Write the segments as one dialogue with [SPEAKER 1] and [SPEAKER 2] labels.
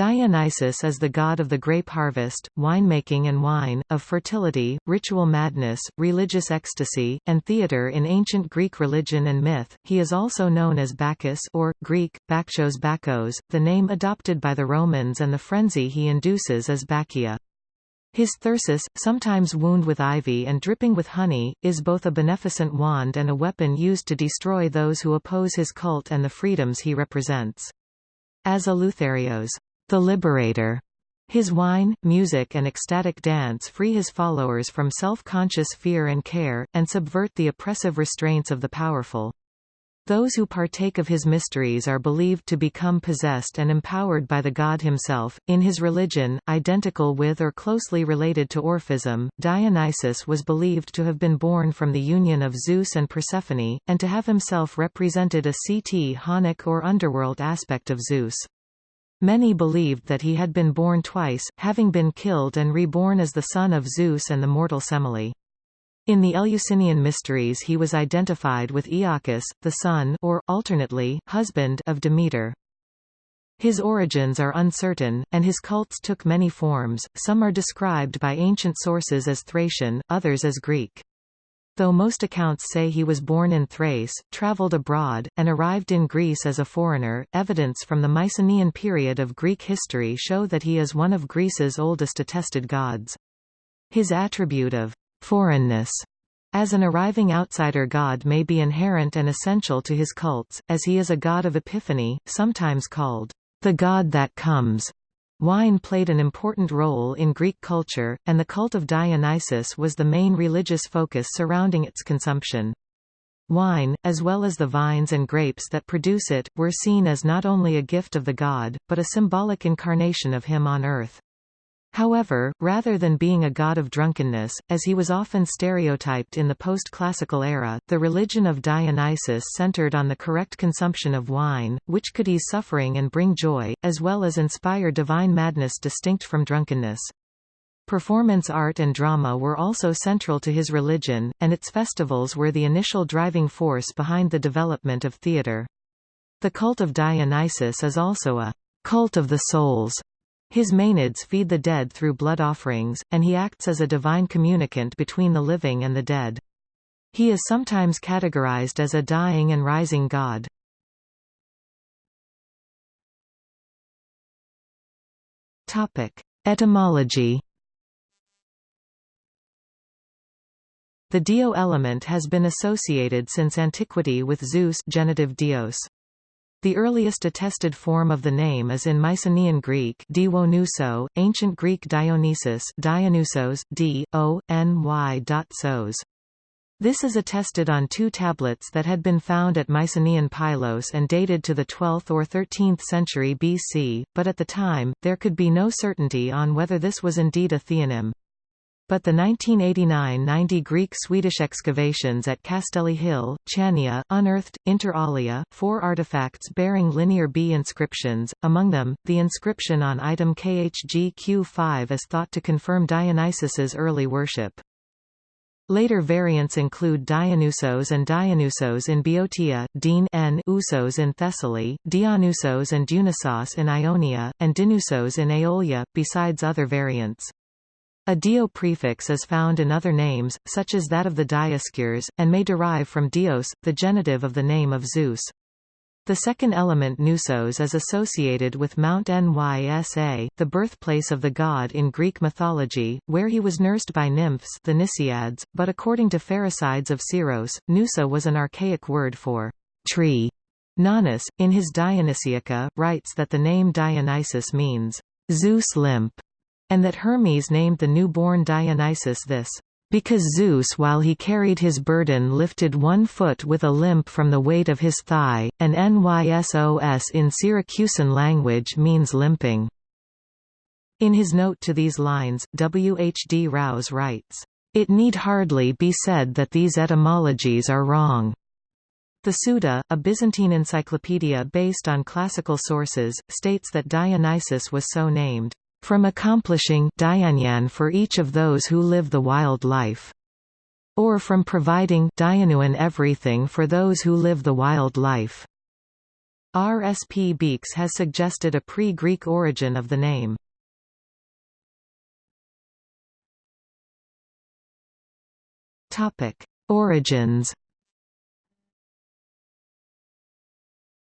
[SPEAKER 1] Dionysus is the god of the grape harvest, winemaking and wine, of fertility, ritual madness, religious ecstasy, and theatre in ancient Greek religion and myth. He is also known as Bacchus or, Greek, Bakchos Bacchos, the name adopted by the Romans and the frenzy he induces is Bacchia. His thyrsus, sometimes wound with ivy and dripping with honey, is both a beneficent wand and a weapon used to destroy those who oppose his cult and the freedoms he represents. As Eleutherios the Liberator. His wine, music and ecstatic dance free his followers from self-conscious fear and care, and subvert the oppressive restraints of the powerful. Those who partake of his mysteries are believed to become possessed and empowered by the god himself. In his religion, identical with or closely related to Orphism, Dionysus was believed to have been born from the union of Zeus and Persephone, and to have himself represented a chthonic or underworld aspect of Zeus. Many believed that he had been born twice, having been killed and reborn as the son of Zeus and the mortal Semele. In the Eleusinian Mysteries he was identified with Iacchus, the son or, alternately, husband of Demeter. His origins are uncertain, and his cults took many forms, some are described by ancient sources as Thracian, others as Greek. Though most accounts say he was born in Thrace, travelled abroad, and arrived in Greece as a foreigner, evidence from the Mycenaean period of Greek history show that he is one of Greece's oldest attested gods. His attribute of foreignness as an arriving outsider god may be inherent and essential to his cults, as he is a god of epiphany, sometimes called the god that comes. Wine played an important role in Greek culture, and the cult of Dionysus was the main religious focus surrounding its consumption. Wine, as well as the vines and grapes that produce it, were seen as not only a gift of the god, but a symbolic incarnation of him on earth. However, rather than being a god of drunkenness, as he was often stereotyped in the post-classical era, the religion of Dionysus centered on the correct consumption of wine, which could ease suffering and bring joy, as well as inspire divine madness distinct from drunkenness. Performance art and drama were also central to his religion, and its festivals were the initial driving force behind the development of theatre. The cult of Dionysus is also a cult of the souls, his Maenads feed the dead through blood offerings, and he acts as a divine communicant between the living and the dead. He is sometimes categorized as a dying and rising god. Etymology The dio element has been associated since antiquity with Zeus genitive dios. The earliest attested form of the name is in Mycenaean Greek Dionyso, ancient Greek Dionysus Dionysos, d. o. n. y. Sos. This is attested on two tablets that had been found at Mycenaean Pylos and dated to the 12th or 13th century BC, but at the time, there could be no certainty on whether this was indeed a theonym. But the 1989-90 Greek-Swedish excavations at Kastelli Hill, Chania, unearthed, inter alia, four artifacts bearing Linear B inscriptions, among them, the inscription on item KHG-Q5 is thought to confirm Dionysus's early worship. Later variants include Dionysos and Dionysos in Boeotia, Dean N Usos in Thessaly, Dionysos and Dionysos in Ionia, and Dinusos in Aeolia, besides other variants. A dio prefix is found in other names, such as that of the Dioscures, and may derive from dios, the genitive of the name of Zeus. The second element Nusos is associated with Mount Nysa, the birthplace of the god in Greek mythology, where he was nursed by nymphs the Nysiads, but according to Pherecydes of Syros, Nusa was an archaic word for tree. Nonnus, in his Dionysiaca, writes that the name Dionysus means Zeus limp, and that Hermes named the newborn Dionysus this, because Zeus while he carried his burden lifted one foot with a limp from the weight of his thigh, and Nysos in Syracusan language means limping. In his note to these lines, W. H. D. Rouse writes, "...it need hardly be said that these etymologies are wrong." The Suda, a Byzantine encyclopedia based on classical sources, states that Dionysus was so named, from accomplishing Dyanyan for each of those who live the wild life, or from providing Dyanuan everything for those who live the wild life. R. S. P. Beekes has suggested a pre-Greek origin of the name. Origins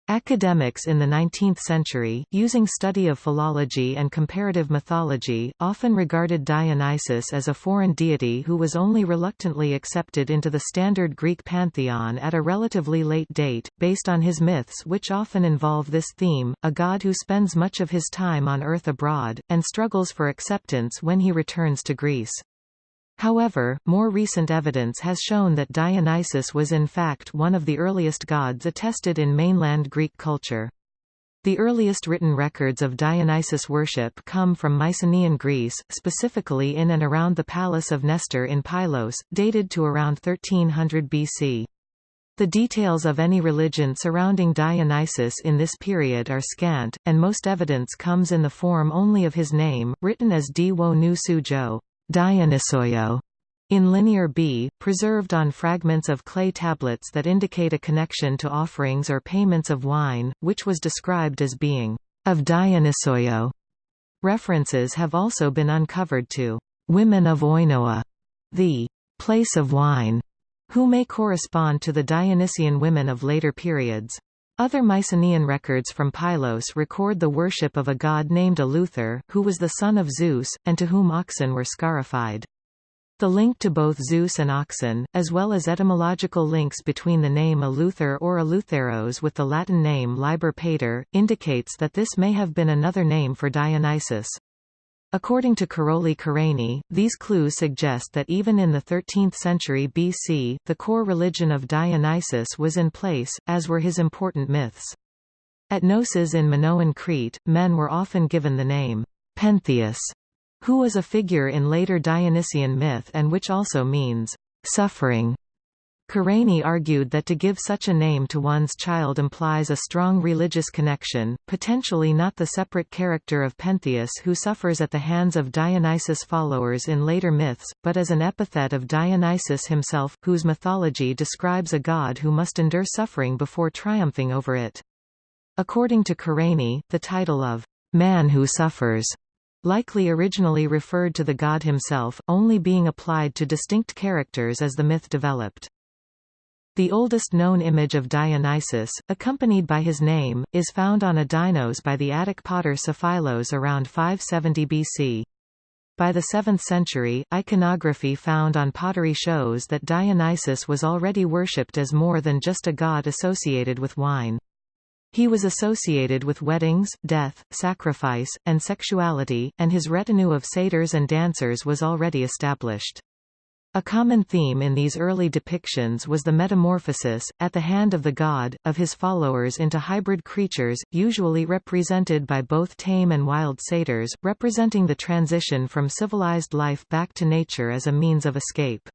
[SPEAKER 1] Academics in the 19th century, using study of philology and comparative mythology, often regarded Dionysus as a foreign deity who was only reluctantly accepted into the standard Greek pantheon at a relatively late date, based on his myths which often involve this theme, a god who spends much of his time on earth abroad, and struggles for acceptance when he returns to Greece. However, more recent evidence has shown that Dionysus was in fact one of the earliest gods attested in mainland Greek culture. The earliest written records of Dionysus worship come from Mycenaean Greece, specifically in and around the palace of Nestor in Pylos, dated to around 1300 BC. The details of any religion surrounding Dionysus in this period are scant, and most evidence comes in the form only of his name, written as Di wo nu su jo. Dionysoio in Linear B, preserved on fragments of clay tablets that indicate a connection to offerings or payments of wine, which was described as being of Dionysoio. References have also been uncovered to women of Oinoa, the place of wine, who may correspond to the Dionysian women of later periods. Other Mycenaean records from Pylos record the worship of a god named Eleuther, who was the son of Zeus, and to whom oxen were scarified. The link to both Zeus and oxen, as well as etymological links between the name Eleuther or Eleutheros with the Latin name Liber Pater, indicates that this may have been another name for Dionysus. According to Károly Kerényi, these clues suggest that even in the 13th century BC, the core religion of Dionysus was in place, as were his important myths. At Knossos in Minoan Crete, men were often given the name Pentheus, who was a figure in later Dionysian myth and which also means suffering. Kerényi argued that to give such a name to one's child implies a strong religious connection, potentially not the separate character of Pentheus who suffers at the hands of Dionysus' followers in later myths, but as an epithet of Dionysus himself, whose mythology describes a god who must endure suffering before triumphing over it. According to Kerényi, the title of man who suffers likely originally referred to the god himself, only being applied to distinct characters as the myth developed. The oldest known image of Dionysus, accompanied by his name, is found on a Dinos by the Attic potter Sophilos around 570 BC. By the 7th century, iconography found on pottery shows that Dionysus was already worshipped as more than just a god associated with wine. He was associated with weddings, death, sacrifice, and sexuality, and his retinue of satyrs and dancers was already established. A common theme in these early depictions was the metamorphosis, at the hand of the god, of his followers into hybrid creatures, usually represented by both tame and wild satyrs, representing the transition from civilized life back to nature as a means of escape.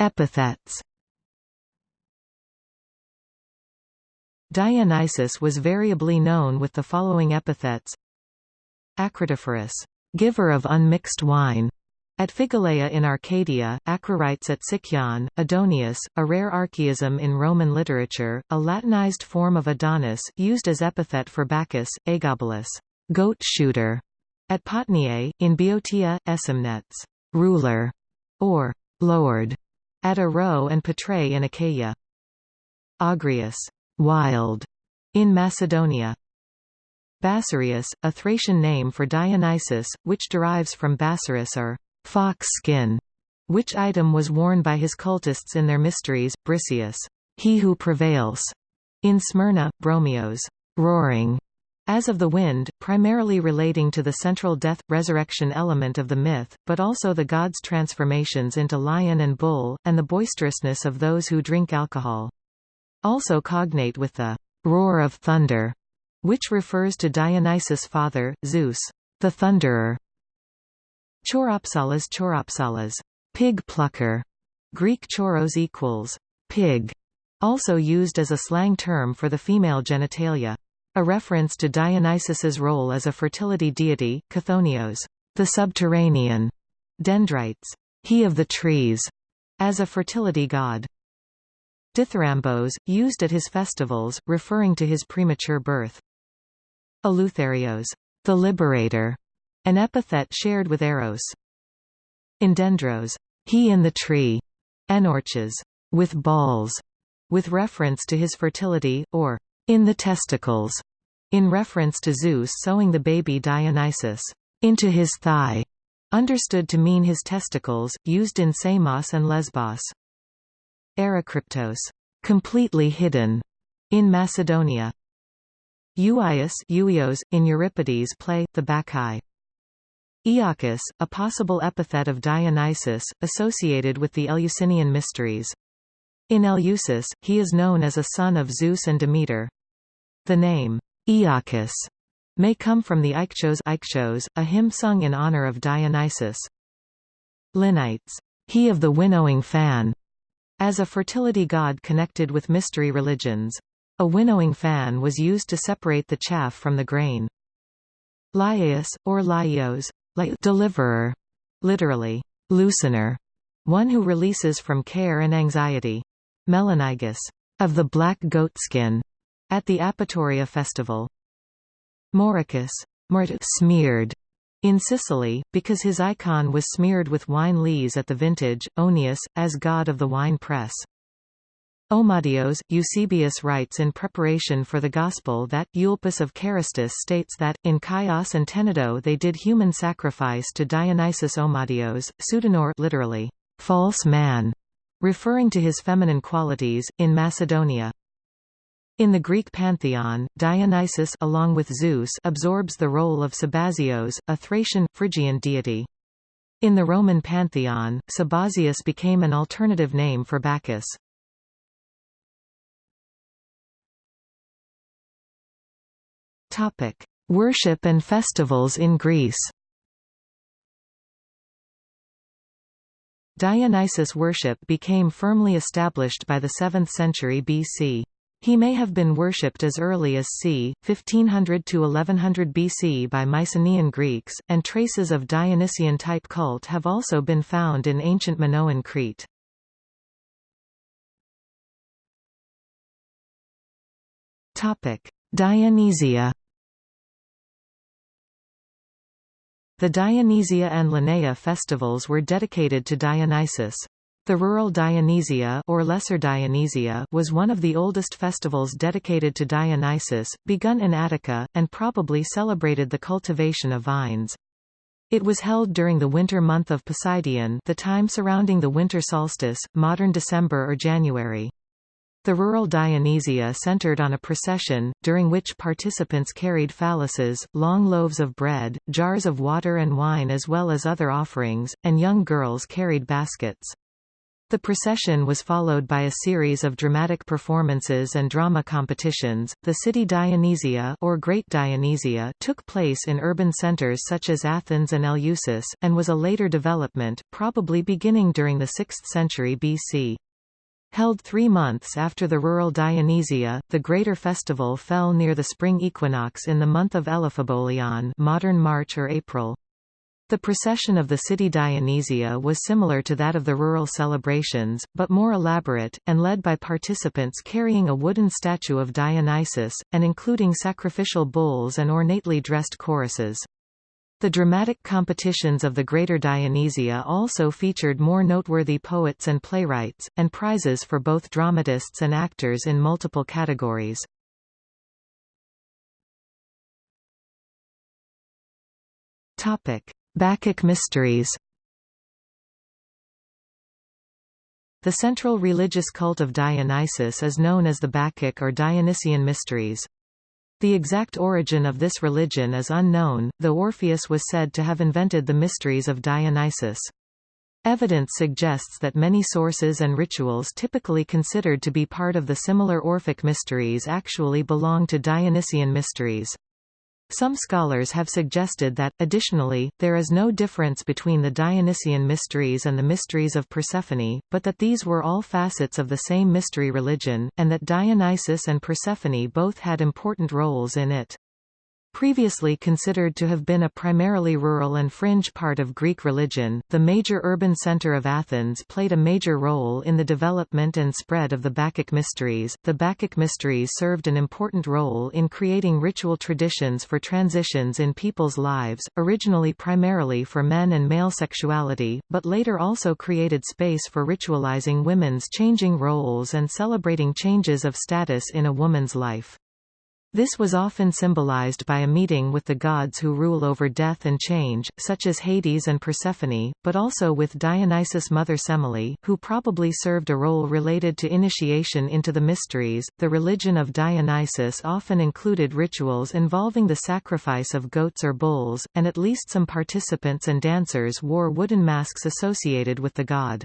[SPEAKER 1] Epithets Dionysus was variably known with the following epithets Acratophorus, giver of unmixed wine. At Phigaleia in Arcadia, Acroreites at Sicyon, Adonius, a rare archaism in Roman literature, a Latinized form of Adonis, used as epithet for Bacchus, Aegobalus, goat shooter. At Potniae, in Boeotia, Aesymnetes, ruler, or lord. At Aro and Patrae in Achaia. Agrius, wild, in Macedonia. Bassareus, a Thracian name for Dionysus, which derives from Bassaris or fox skin, which item was worn by his cultists in their mysteries, Briseus, he who prevails, in Smyrna, Bromios, roaring, as of the wind, primarily relating to the central death-resurrection element of the myth, but also the god's transformations into lion and bull, and the boisterousness of those who drink alcohol. Also cognate with the roar of thunder, which refers to Dionysus' father, Zeus, the Thunderer. Choiropsalas choiropsalas, pig plucker, Greek choiros equals pig, also used as a slang term for the female genitalia. A reference to Dionysus's role as a fertility deity, Chthonios, the subterranean, dendrites, he of the trees, as a fertility god. Dithyrambos, used at his festivals, referring to his premature birth. Eleutherios, the liberator, an epithet shared with Eros. Endendros, he in the tree, Enorches, with balls, with reference to his fertility, or in the testicles, in reference to Zeus sewing the baby Dionysus into his thigh, understood to mean his testicles, used in Samos and Lesbos. Erikryptos, completely hidden, in Macedonia. Euius Euios, in Euripides' play, The Bacchae. Iacchus, a possible epithet of Dionysus, associated with the Eleusinian mysteries. In Eleusis, he is known as a son of Zeus and Demeter. The name, Iacchus, may come from the Aichos a hymn sung in honor of Dionysus. Liknites, he of the winnowing fan, as a fertility god connected with mystery religions. A winnowing fan was used to separate the chaff from the grain. Lyaeus, or Lyaios, deliverer, literally, loosener, one who releases from care and anxiety. Melanaigis, of the black goatskin, at the Apaturia festival. Morychus, smeared, in Sicily, because his icon was smeared with wine lees at the vintage, Oeneus, as god of the wine press. Omadios, Eusebius writes in preparation for the Gospel that, Euelpis of Carystus states that, in Chios and Tenedo they did human sacrifice to Dionysus Omadios, Pseudanor literally, false man, referring to his feminine qualities, in Macedonia. In the Greek pantheon, Dionysus along with Zeus absorbs the role of Sabazios, a Thracian, Phrygian deity. In the Roman pantheon, Sabazius became an alternative name for Bacchus. Topic: Worship and festivals in Greece. Dionysus worship became firmly established by the 7th century BC. He may have been worshipped as early as c. 1500 to 1100 BC by Mycenaean Greeks, and traces of Dionysian-type cult have also been found in ancient Minoan Crete. Dionysia The Dionysia and Lenaea festivals were dedicated to Dionysus. The rural Dionysia or Lesser Dionysia was one of the oldest festivals dedicated to Dionysus, begun in Attica, and probably celebrated the cultivation of vines. It was held during the winter month of Poseidion the time surrounding the winter solstice, modern December or January. The rural Dionysia centered on a procession, during which participants carried phalluses, long loaves of bread, jars of water and wine as well as other offerings, and young girls carried baskets. The procession was followed by a series of dramatic performances and drama competitions. The city Dionysia or Great Dionysia took place in urban centers such as Athens and Eleusis, and was a later development, probably beginning during the 6th century BC. Held three months after the rural Dionysia, the greater festival fell near the spring equinox in the month of Elaphebolion modern March or April. The procession of the city Dionysia was similar to that of the rural celebrations, but more elaborate, and led by participants carrying a wooden statue of Dionysus, and including sacrificial bulls and ornately dressed choruses. The dramatic competitions of the Greater Dionysia also featured more noteworthy poets and playwrights, and prizes for both dramatists and actors in multiple categories. Bacchic mysteries The central religious cult of Dionysus is known as the Bacchic or Dionysian mysteries. The exact origin of this religion is unknown, though Orpheus was said to have invented the mysteries of Dionysus. Evidence suggests that many sources and rituals typically considered to be part of the similar Orphic mysteries actually belong to Dionysian mysteries. Some scholars have suggested that, additionally, there is no difference between the Dionysian mysteries and the mysteries of Persephone, but that these were all facets of the same mystery religion, and that Dionysus and Persephone both had important roles in it. Previously considered to have been a primarily rural and fringe part of Greek religion, the major urban center of Athens played a major role in the development and spread of the Bacchic mysteries. The Bacchic mysteries served an important role in creating ritual traditions for transitions in people's lives, originally primarily for men and male sexuality, but later also created space for ritualizing women's changing roles and celebrating changes of status in a woman's life. This was often symbolized by a meeting with the gods who rule over death and change, such as Hades and Persephone, but also with Dionysus' mother Semele, who probably served a role related to initiation into the mysteries. The religion of Dionysus often included rituals involving the sacrifice of goats or bulls, and at least some participants and dancers wore wooden masks associated with the god.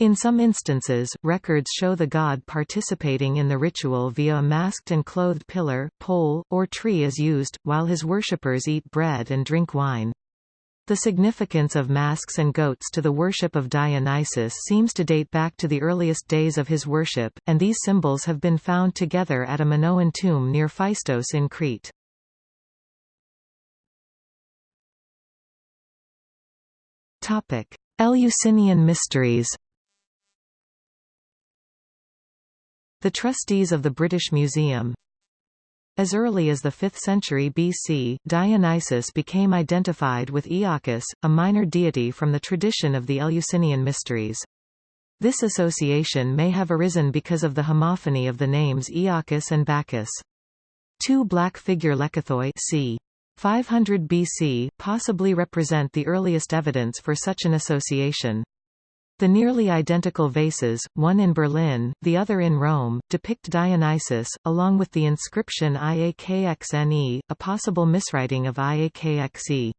[SPEAKER 1] In some instances, records show the god participating in the ritual via a masked and clothed pillar, pole, or tree is used, while his worshippers eat bread and drink wine. The significance of masks and goats to the worship of Dionysus seems to date back to the earliest days of his worship, and these symbols have been found together at a Minoan tomb near Phaistos in Crete. Eleusinian mysteries The trustees of the British Museum As early as the 5th century BC, Dionysus became identified with Iacchus, a minor deity from the tradition of the Eleusinian mysteries. This association may have arisen because of the homophony of the names Iacchus and Bacchus. Two black figure lekythoi c. 500 BC possibly represent the earliest evidence for such an association. The nearly identical vases, one in Berlin, the other in Rome, depict Dionysus, along with the inscription Iakxne, a possible miswriting of Iakxe.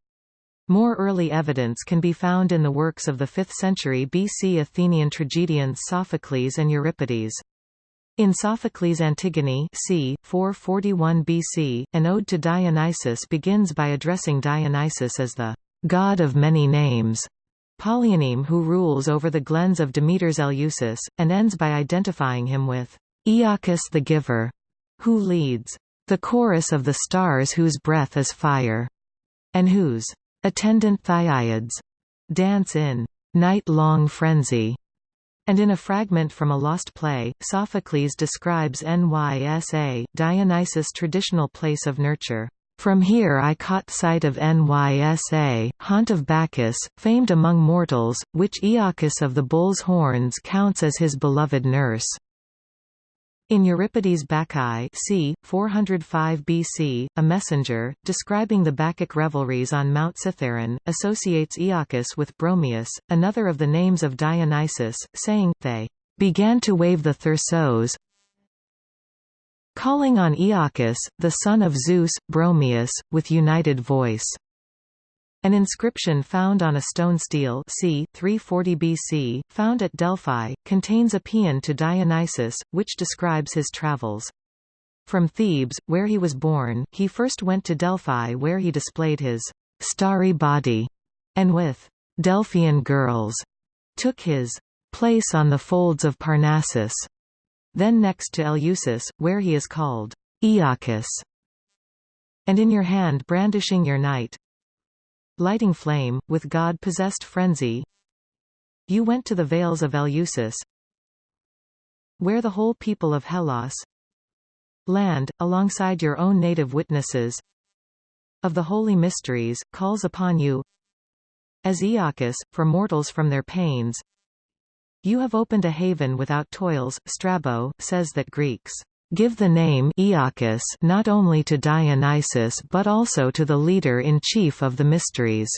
[SPEAKER 1] More early evidence can be found in the works of the 5th century BC Athenian tragedians Sophocles and Euripides. In Sophocles' Antigone c. 441 BC, an ode to Dionysus begins by addressing Dionysus as the god of many names, Polyoneme who rules over the glens of Demeter's Eleusis, and ends by identifying him with Iacchus the Giver, who leads the chorus of the stars whose breath is fire, and whose attendant Thyiads dance in night-long frenzy. And in a fragment from a lost play, Sophocles describes Nysa, Dionysus' traditional place of nurture. From here I caught sight of Nysa, haunt of Bacchus, famed among mortals, which Iacchus of the bull's horns counts as his beloved nurse. In Euripides' Bacchae c. 405 BC, a messenger, describing the Bacchic revelries on Mount Cithaeron, associates Iacchus with Bromius, another of the names of Dionysus, saying, they began to wave the thyrsos, calling on Iacchus, the son of Zeus, Bromius, with united voice. An inscription found on a stone stele c. 340 BC, found at Delphi, contains a paean to Dionysus, which describes his travels. From Thebes, where he was born, he first went to Delphi where he displayed his starry body, and with Delphian girls, took his place on the folds of Parnassus then next to Eleusis, where he is called Iacchus, and in your hand brandishing your night, lighting flame, with god-possessed frenzy, you went to the vales of Eleusis, where the whole people of Hellas land, alongside your own native witnesses of the holy mysteries, calls upon you as Iacchus, for mortals from their pains, you have opened a haven without toils. Strabo says that Greeks give the name Iacchus not only to Dionysus but also to the leader-in-chief of the mysteries.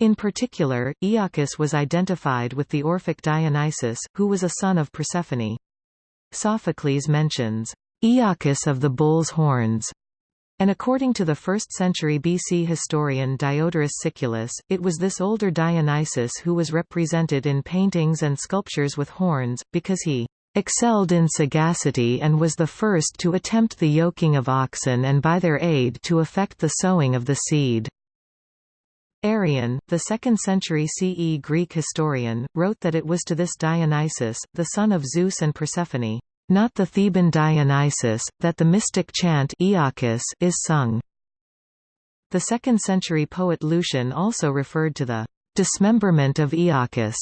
[SPEAKER 1] In particular, Iacchus was identified with the Orphic Dionysus, who was a son of Persephone. Sophocles mentions, Iacchus of the bull's horns, and according to the 1st century BC historian Diodorus Siculus, it was this older Dionysus who was represented in paintings and sculptures with horns, because he excelled in sagacity and was the first to attempt the yoking of oxen and by their aid to effect the sowing of the seed. Arrian, the 2nd century CE Greek historian, wrote that it was to this Dionysus, the son of Zeus and Persephone, not the Theban Dionysus, that the mystic chant is sung. The 2nd century poet Lucian also referred to the dismemberment of Iacchus.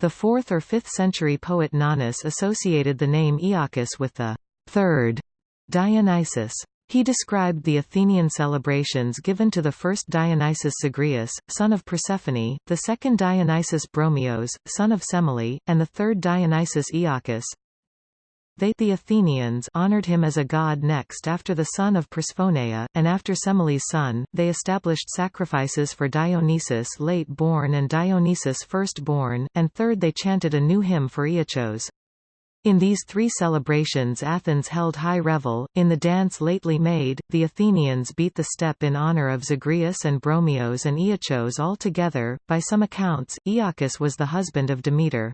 [SPEAKER 1] The 4th or 5th century poet Nonnus associated the name Iacchus with the third Dionysus. He described the Athenian celebrations given to the first Dionysus Zagreus, son of Persephone, the second Dionysus Bromios, son of Semele, and the third Dionysus Iacchus. They the Athenians honored him as a god next after the son of Persephoneia, and after Semele's son, they established sacrifices for Dionysus late born and Dionysus first born, and third they chanted a new hymn for Iachos. In these three celebrations Athens held high revel. In the dance lately made, the Athenians beat the step in honor of Zagreus and Bromios and Iachos all together. By some accounts, Iacchus was the husband of Demeter.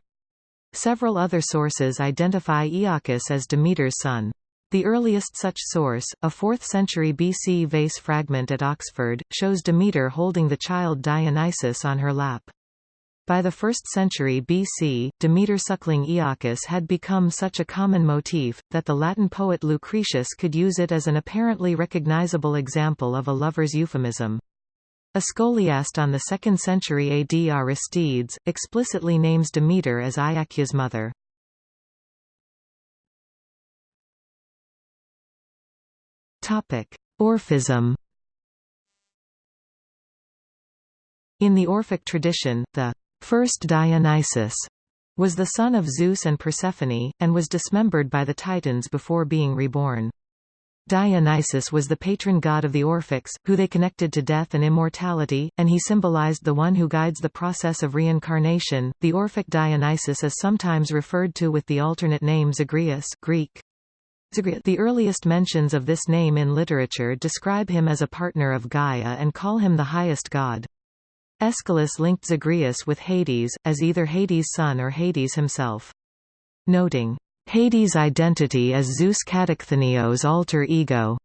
[SPEAKER 1] Several other sources identify Iacchus as Demeter's son. The earliest such source, a 4th century BC vase fragment at Oxford, shows Demeter holding the child Dionysus on her lap. By the 1st century BC, Demeter suckling Iacchus had become such a common motif, that the Latin poet Lucretius could use it as an apparently recognizable example of a lover's euphemism. A scholiast on the 2nd century AD Aristides, explicitly names Demeter as Iacchia's mother. Orphism In the Orphic tradition, the First Dionysus was the son of Zeus and Persephone, and was dismembered by the Titans before being reborn. Dionysus was the patron god of the Orphics, who they connected to death and immortality, and he symbolized the one who guides the process of reincarnation. The Orphic Dionysus is sometimes referred to with the alternate name Zagreus Greek. The earliest mentions of this name in literature describe him as a partner of Gaia and call him the highest god. Aeschylus linked Zagreus with Hades, as either Hades' son or Hades himself. Noting, "...Hades' identity as Zeus Katachthonios' alter ego."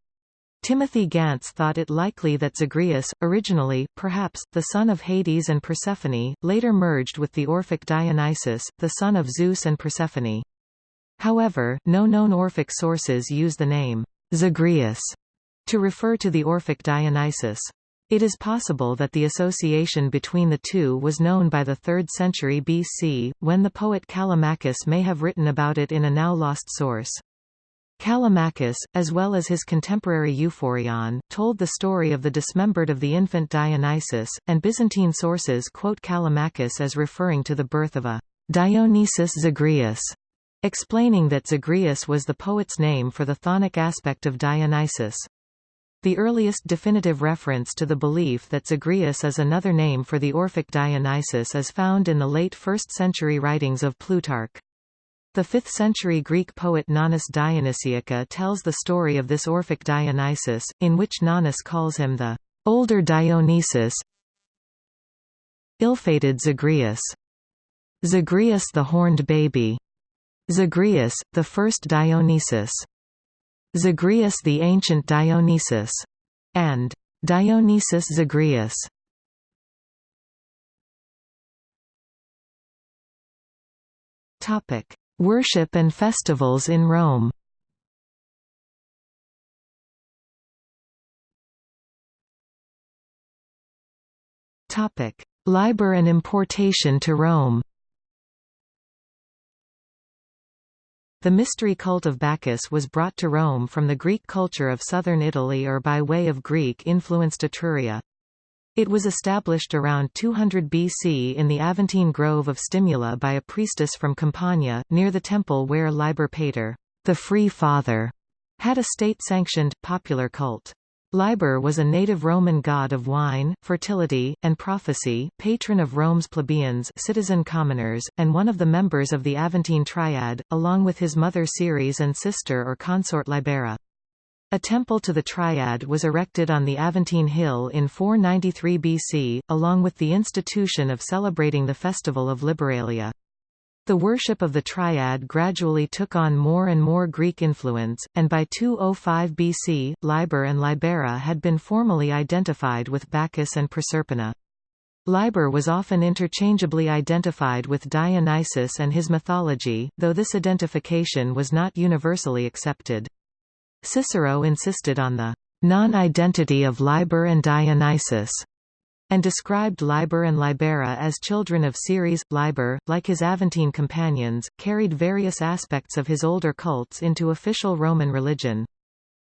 [SPEAKER 1] Timothy Gantz thought it likely that Zagreus, originally, perhaps, the son of Hades and Persephone, later merged with the Orphic Dionysus, the son of Zeus and Persephone. However, no known Orphic sources use the name Zagreus to refer to the Orphic Dionysus. It is possible that the association between the two was known by the 3rd century BC, when the poet Callimachus may have written about it in a now lost source. Callimachus, as well as his contemporary Euphorion, told the story of the dismembered of the infant Dionysus, and Byzantine sources quote Callimachus as referring to the birth of a Dionysus Zagreus, explaining that Zagreus was the poet's name for the chthonic aspect of Dionysus. The earliest definitive reference to the belief that Zagreus is another name for the Orphic Dionysus is found in the late 1st century writings of Plutarch. The 5th century Greek poet Nonnus Dionysiaca tells the story of this Orphic Dionysus, in which Nonnus calls him the older Dionysus ill-fated Zagreus. Zagreus the horned baby. Zagreus, the first Dionysus. Zagreus the Ancient Dionysus, and Dionysus Zagreus. Topic: Worship and festivals in Rome. Topic: Liber and importation to Rome. The mystery cult of Bacchus was brought to Rome from the Greek culture of southern Italy or by way of Greek-influenced Etruria. It was established around 200 BC in the Aventine Grove of Stimula by a priestess from Campania, near the temple where Liber Pater, the Free Father, had a state-sanctioned, popular cult. Liber was a native Roman god of wine, fertility, and prophecy, patron of Rome's plebeians citizen commoners, and one of the members of the Aventine Triad, along with his mother Ceres and sister or consort Libera. A temple to the Triad was erected on the Aventine Hill in 493 BC, along with the institution of celebrating the festival of Liberalia. The worship of the Triad gradually took on more and more Greek influence, and by 205 BC, Liber and Libera had been formally identified with Bacchus and Proserpina. Liber was often interchangeably identified with Dionysus and his mythology, though this identification was not universally accepted. Cicero insisted on the non-identity of Liber and Dionysus, and described Liber and Libera as children of Ceres. Liber, like his Aventine companions, carried various aspects of his older cults into official Roman religion.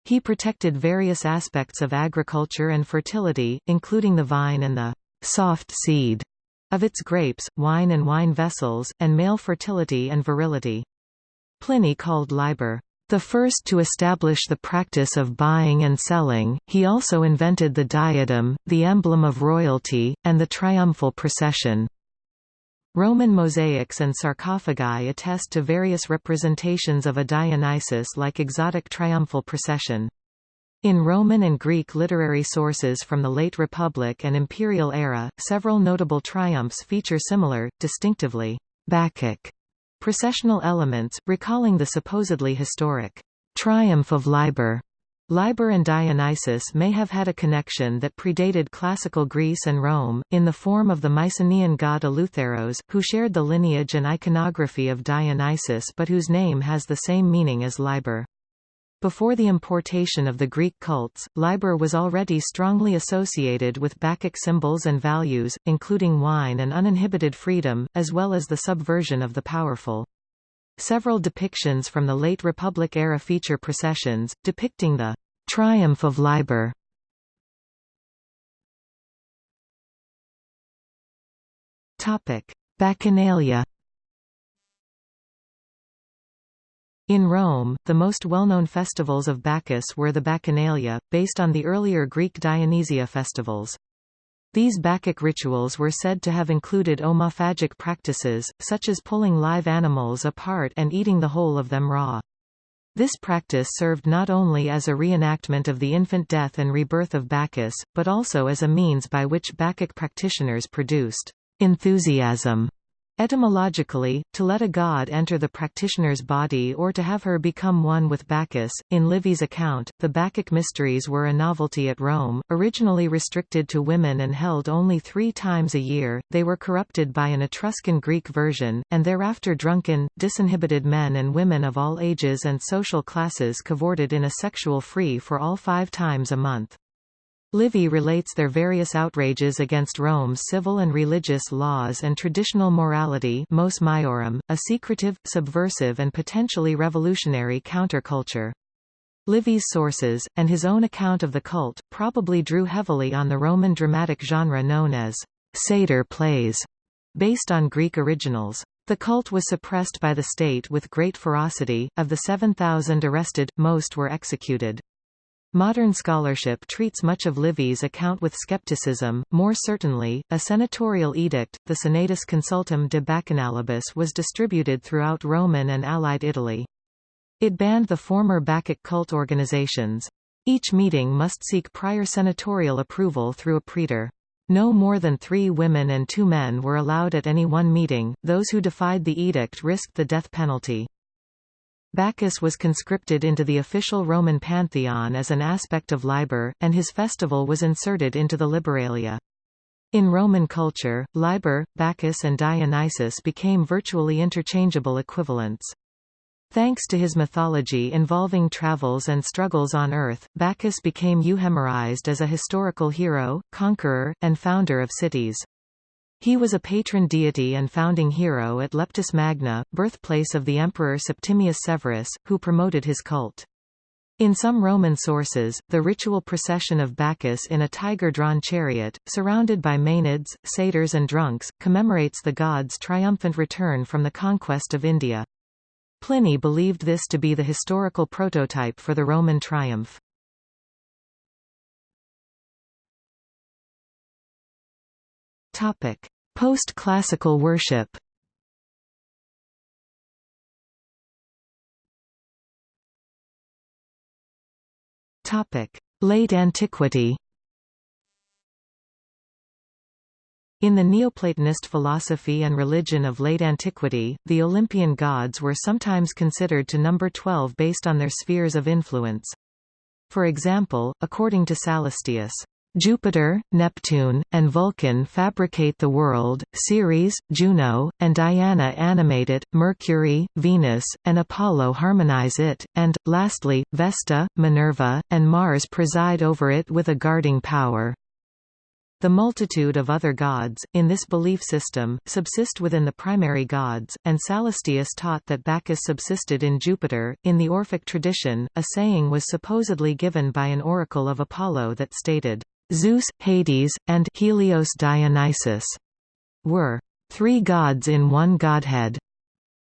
[SPEAKER 1] He protected various aspects of agriculture and fertility, including the vine and the soft seed of its grapes, wine and wine vessels, and male fertility and virility. Pliny called Liber the first to establish the practice of buying and selling, he also invented the diadem, the emblem of royalty, and the triumphal procession. Roman mosaics and sarcophagi attest to various representations of a Dionysus-like exotic triumphal procession. In Roman and Greek literary sources from the late Republic and Imperial era, several notable triumphs feature similar, distinctively Bacchic processional elements, recalling the supposedly historic triumph of Liber. Liber and Dionysus may have had a connection that predated classical Greece and Rome, in the form of the Mycenaean god Eleutheros, who shared the lineage and iconography of Dionysus but whose name has the same meaning as Liber. Before the importation of the Greek cults, Liber was already strongly associated with Bacchic symbols and values, including wine and uninhibited freedom, as well as the subversion of the powerful. Several depictions from the late Republic era feature processions, depicting the triumph of Liber. Bacchanalia In Rome, the most well-known festivals of Bacchus were the Bacchanalia, based on the earlier Greek Dionysia festivals. These Bacchic rituals were said to have included omophagic practices, such as pulling live animals apart and eating the whole of them raw. This practice served not only as a reenactment of the infant death and rebirth of Bacchus, but also as a means by which Bacchic practitioners produced enthusiasm Etymologically, to let a god enter the practitioner's body or to have her become one with Bacchus. In Livy's account, the Bacchic mysteries were a novelty at Rome, originally restricted to women and held only three times a year. They were corrupted by an Etruscan Greek version, and thereafter drunken, disinhibited men and women of all ages and social classes cavorted in a sexual free for all five times a month. Livy relates their various outrages against Rome's civil and religious laws and traditional morality mos maiorum, a secretive, subversive and potentially revolutionary counterculture. Livy's sources, and his own account of the cult, probably drew heavily on the Roman dramatic genre known as satyr plays, based on Greek originals. The cult was suppressed by the state with great ferocity, of the 7,000 arrested, most were executed. Modern scholarship treats much of Livy's account with skepticism, more certainly, a senatorial edict, the Senatus Consultum de Bacchanalibus was distributed throughout Roman and Allied Italy. It banned the former Bacchic cult organizations. Each meeting must seek prior senatorial approval through a praetor. No more than three women and two men were allowed at any one meeting, those who defied the edict risked the death penalty. Bacchus was conscripted into the official Roman pantheon as an aspect of Liber, and his festival was inserted into the Liberalia. In Roman culture, Liber, Bacchus and Dionysus became virtually interchangeable equivalents. Thanks to his mythology involving travels and struggles on Earth, Bacchus became euhemerized as a historical hero, conqueror, and founder of cities. He was a patron deity and founding hero at Leptis Magna, birthplace of the emperor Septimius Severus, who promoted his cult. In some Roman sources, the ritual procession of Bacchus in a tiger-drawn chariot, surrounded by Maenads, satyrs and drunks, commemorates the god's triumphant return from the conquest of India. Pliny believed this to be the historical prototype for the Roman triumph. Post-classical worship. Late antiquity. In the Neoplatonist philosophy and religion of late antiquity, the Olympian gods were sometimes considered to number 12 based on their spheres of influence. For example, according to Sallustius, Jupiter, Neptune, and Vulcan fabricate the world, Ceres, Juno, and Diana animate it, Mercury, Venus, and Apollo harmonize it, and, lastly, Vesta, Minerva, and Mars preside over it with a guarding power. The multitude of other gods, in this belief system, subsist within the primary gods, and Sallustius taught that Bacchus subsisted in Jupiter. In the Orphic tradition, a saying was supposedly given by an oracle of Apollo that stated, Zeus, Hades, and Helios Dionysus were three gods in one godhead.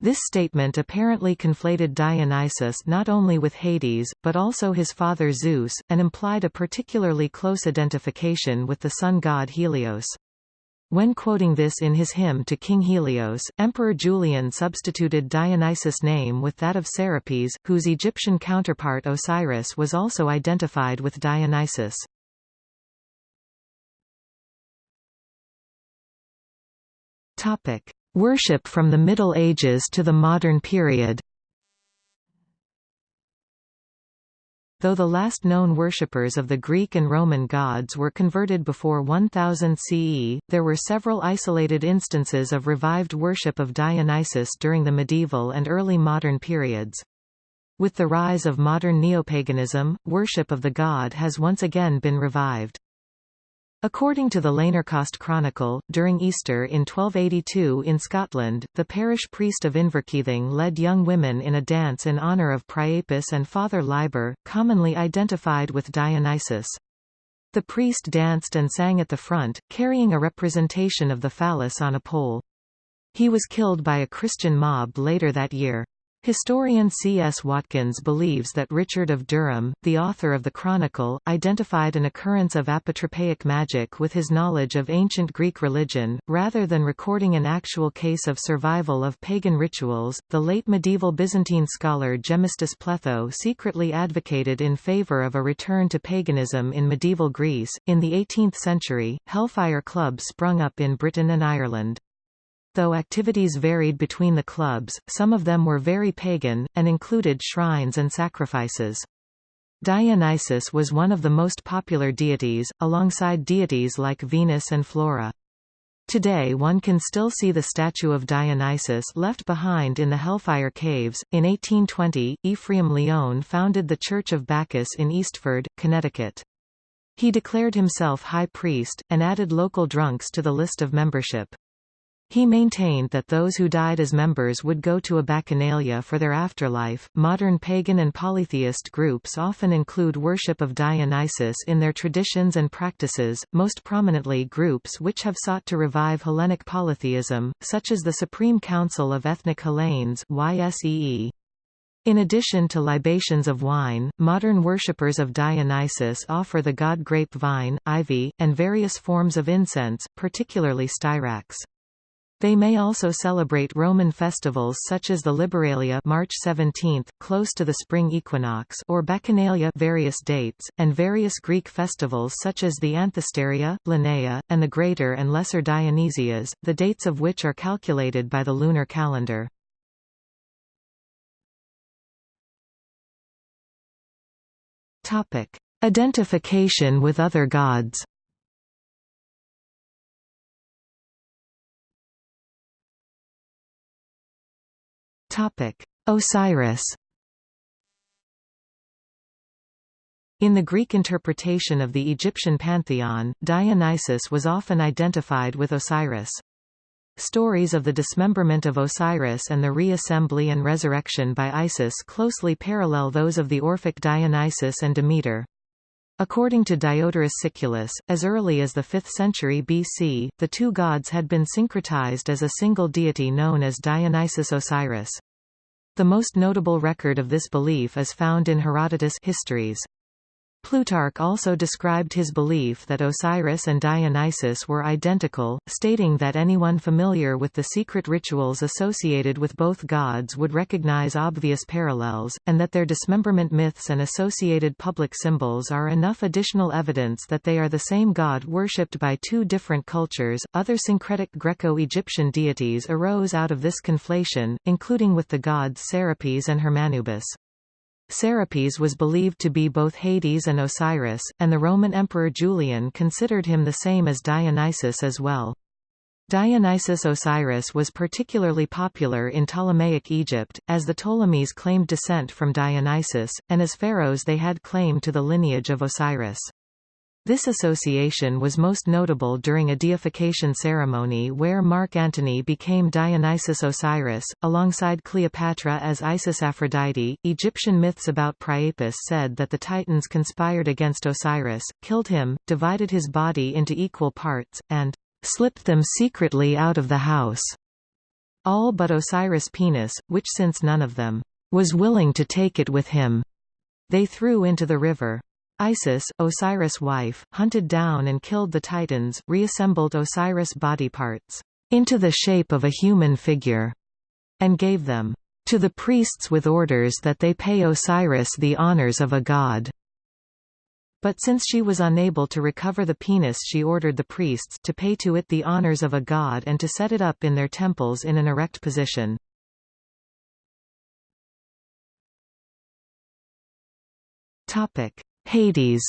[SPEAKER 1] This statement apparently conflated Dionysus not only with Hades, but also his father Zeus, and implied a particularly close identification with the sun god Helios. When quoting this in his hymn to King Helios, Emperor Julian substituted Dionysus' name with that of Serapis, whose Egyptian counterpart Osiris was also identified with Dionysus. Topic: Worship from the Middle Ages to the modern period Though the last known worshippers of the Greek and Roman gods were converted before 1000 CE, there were several isolated instances of revived worship of Dionysus during the medieval and early modern periods. With the rise of modern neopaganism, worship of the god has once again been revived. According to the Lanercost Chronicle, during Easter in 1282 in Scotland, the parish priest of Inverkeithing led young women in a dance in honour of Priapus and Father Liber, commonly identified with Dionysus. The priest danced and sang at the front, carrying a representation of the phallus on a pole. He was killed by a Christian mob later that year. Historian C. S. Watkins believes that Richard of Durham, the author of the Chronicle, identified an occurrence of apotropaic magic with his knowledge of ancient Greek religion, rather than recording an actual case of survival of pagan rituals. The late medieval Byzantine scholar Gemistus Pletho secretly advocated in favor of a return to paganism in medieval Greece. In the 18th century, hellfire clubs sprung up in Britain and Ireland. Though activities varied between the clubs, some of them were very pagan, and included shrines and sacrifices. Dionysus was one of the most popular deities, alongside deities like Venus and Flora. Today one can still see the statue of Dionysus left behind in the Hellfire Caves. In 1820, Ephraim Lyon founded the Church of Bacchus in Eastford, Connecticut. He declared himself high priest, and added local drunks to the list of membership. He maintained that those who died as members would go to a bacchanalia for their afterlife. Modern pagan and polytheist groups often include worship of Dionysus in their traditions and practices, most prominently groups which have sought to revive Hellenic polytheism, such as the Supreme Council of Ethnic Hellenes YSEE. In addition to libations of wine, modern worshippers of Dionysus offer the god grape vine, ivy, and various forms of incense, particularly styrax. They may also celebrate Roman festivals such as the Liberalia March 17, close to the spring equinox or Bacchanalia various dates, and various Greek festivals such as the Anthesteria, Lenaia, and the Greater and Lesser Dionysias, the dates of which are calculated by the lunar calendar. Identification with other gods Osiris In the Greek interpretation of the Egyptian pantheon, Dionysus was often identified with Osiris. Stories of the dismemberment of Osiris and the reassembly and resurrection by Isis closely parallel those of the Orphic Dionysus and Demeter. According to Diodorus Siculus, as early as the 5th century BC, the two gods had been syncretized as a single deity known as Dionysus Osiris. The most notable record of this belief is found in Herodotus' Histories. Plutarch also described his belief that Osiris and Dionysus were identical, stating that anyone familiar with the secret rituals associated with both gods would recognize obvious parallels, and that their dismemberment myths and associated public symbols are enough additional evidence that they are the same god worshipped by two different cultures. Other syncretic Greco-Egyptian deities arose out of this conflation, including with the gods Serapis and Hermanubis. Serapis was believed to be both Hades and Osiris, and the Roman Emperor Julian considered him the same as Dionysus as well. Dionysus Osiris was particularly popular in Ptolemaic Egypt, as the Ptolemies claimed descent from Dionysus, and as pharaohs they had claim to the lineage of Osiris. This association was most notable during a deification ceremony where Mark Antony became Dionysus Osiris, alongside Cleopatra as Isis Aphrodite. Egyptian myths about Priapus said that the Titans conspired against Osiris, killed him, divided his body into equal parts, and slipped them secretly out of the house. All but Osiris' penis, which since none of them was willing to take it with him, they threw into the river. Isis, Osiris' wife, hunted down and killed the Titans, reassembled Osiris' body parts into the shape of a human figure, and gave them to the priests with orders that they pay Osiris the honors of a god. But since she was unable to recover the penis she ordered the priests to pay to it the honors of a god and to set it up in their temples in an erect position. Hades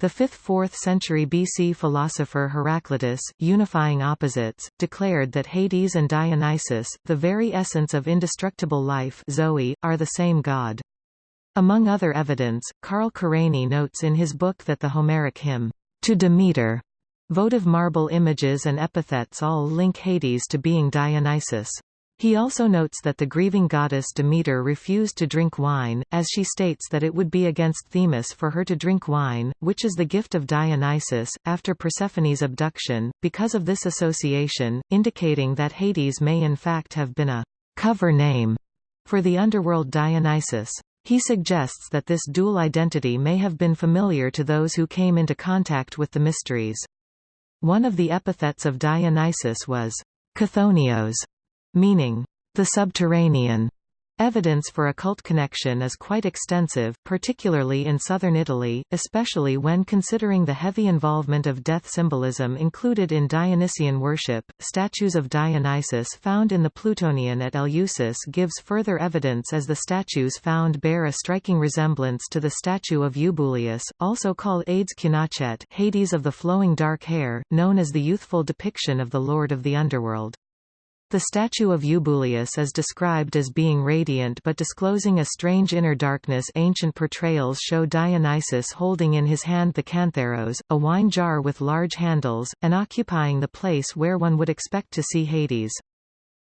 [SPEAKER 1] The 5th–4th century BC philosopher Heraclitus, unifying opposites, declared that Hades and Dionysus, the very essence of indestructible life Zoe, are the same god. Among other evidence, Carl Kerényi notes in his book that the Homeric hymn, To Demeter, votive marble images and epithets all link Hades to being Dionysus. He also notes that the grieving goddess Demeter refused to drink wine, as she states that it would be against Themis for her to drink wine, which is the gift of Dionysus, after Persephone's abduction, because of this association, indicating that Hades may in fact have been a cover name for the underworld Dionysus. He suggests that this dual identity may have been familiar to those who came into contact with the mysteries. One of the epithets of Dionysus was Chthonios, meaning the subterranean. Evidence for a cult connection is quite extensive, particularly in southern Italy, especially when considering the heavy involvement of death symbolism included in Dionysian worship. Statues of Dionysus found in the Ploutonion at Eleusis gives further evidence as the statues found bear a striking resemblance to the statue of Eubuleus, also called Aides Kyanochaites, Hades of the flowing dark hair, known as the youthful depiction of the Lord of the Underworld. The statue of Eubuleus is described as being radiant but disclosing a strange inner darkness ancient portrayals show Dionysus holding in his hand the cantharos, a wine jar with large handles, and occupying the place where one would expect to see Hades.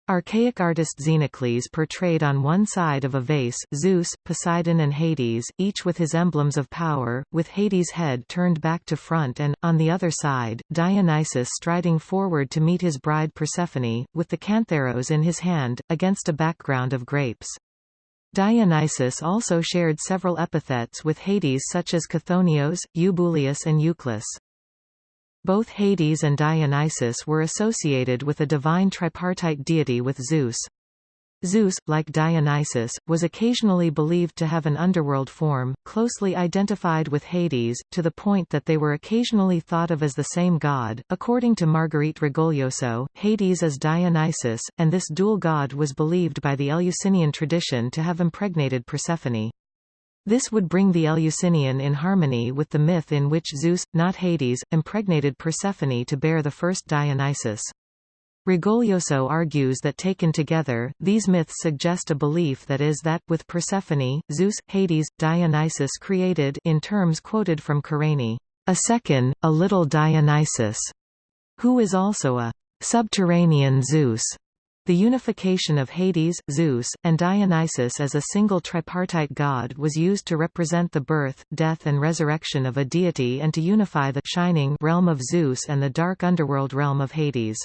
[SPEAKER 1] Archaic artist Xenocles portrayed on one side of a vase, Zeus, Poseidon and Hades, each with his emblems of power, with Hades' head turned back to front and, on the other side, Dionysus striding forward to meet his bride Persephone, with the cantharos in his hand, against a background of grapes. Dionysus also shared several epithets with Hades such as Chthonios, Eubuleus and Euclus. Both Hades and Dionysus were associated with a divine tripartite deity with Zeus. Zeus, like Dionysus, was occasionally believed to have an underworld form, closely identified with Hades, to the point that they were occasionally thought of as the same god. According to Marguerite Rigoglioso, Hades is Dionysus, and this dual god was believed by the Eleusinian tradition to have impregnated Persephone. This would bring the Eleusinian in harmony with the myth in which Zeus, not Hades, impregnated Persephone to bear the first Dionysus. Rigoglioso argues that taken together, these myths suggest a belief that is that, with Persephone, Zeus, Hades, Dionysus created in terms quoted from Kerényi, a second, a little Dionysus, who is also a subterranean Zeus. The unification of Hades, Zeus, and Dionysus as a single tripartite god was used to represent the birth, death and resurrection of a deity and to unify the shining realm of Zeus and the dark underworld realm of Hades.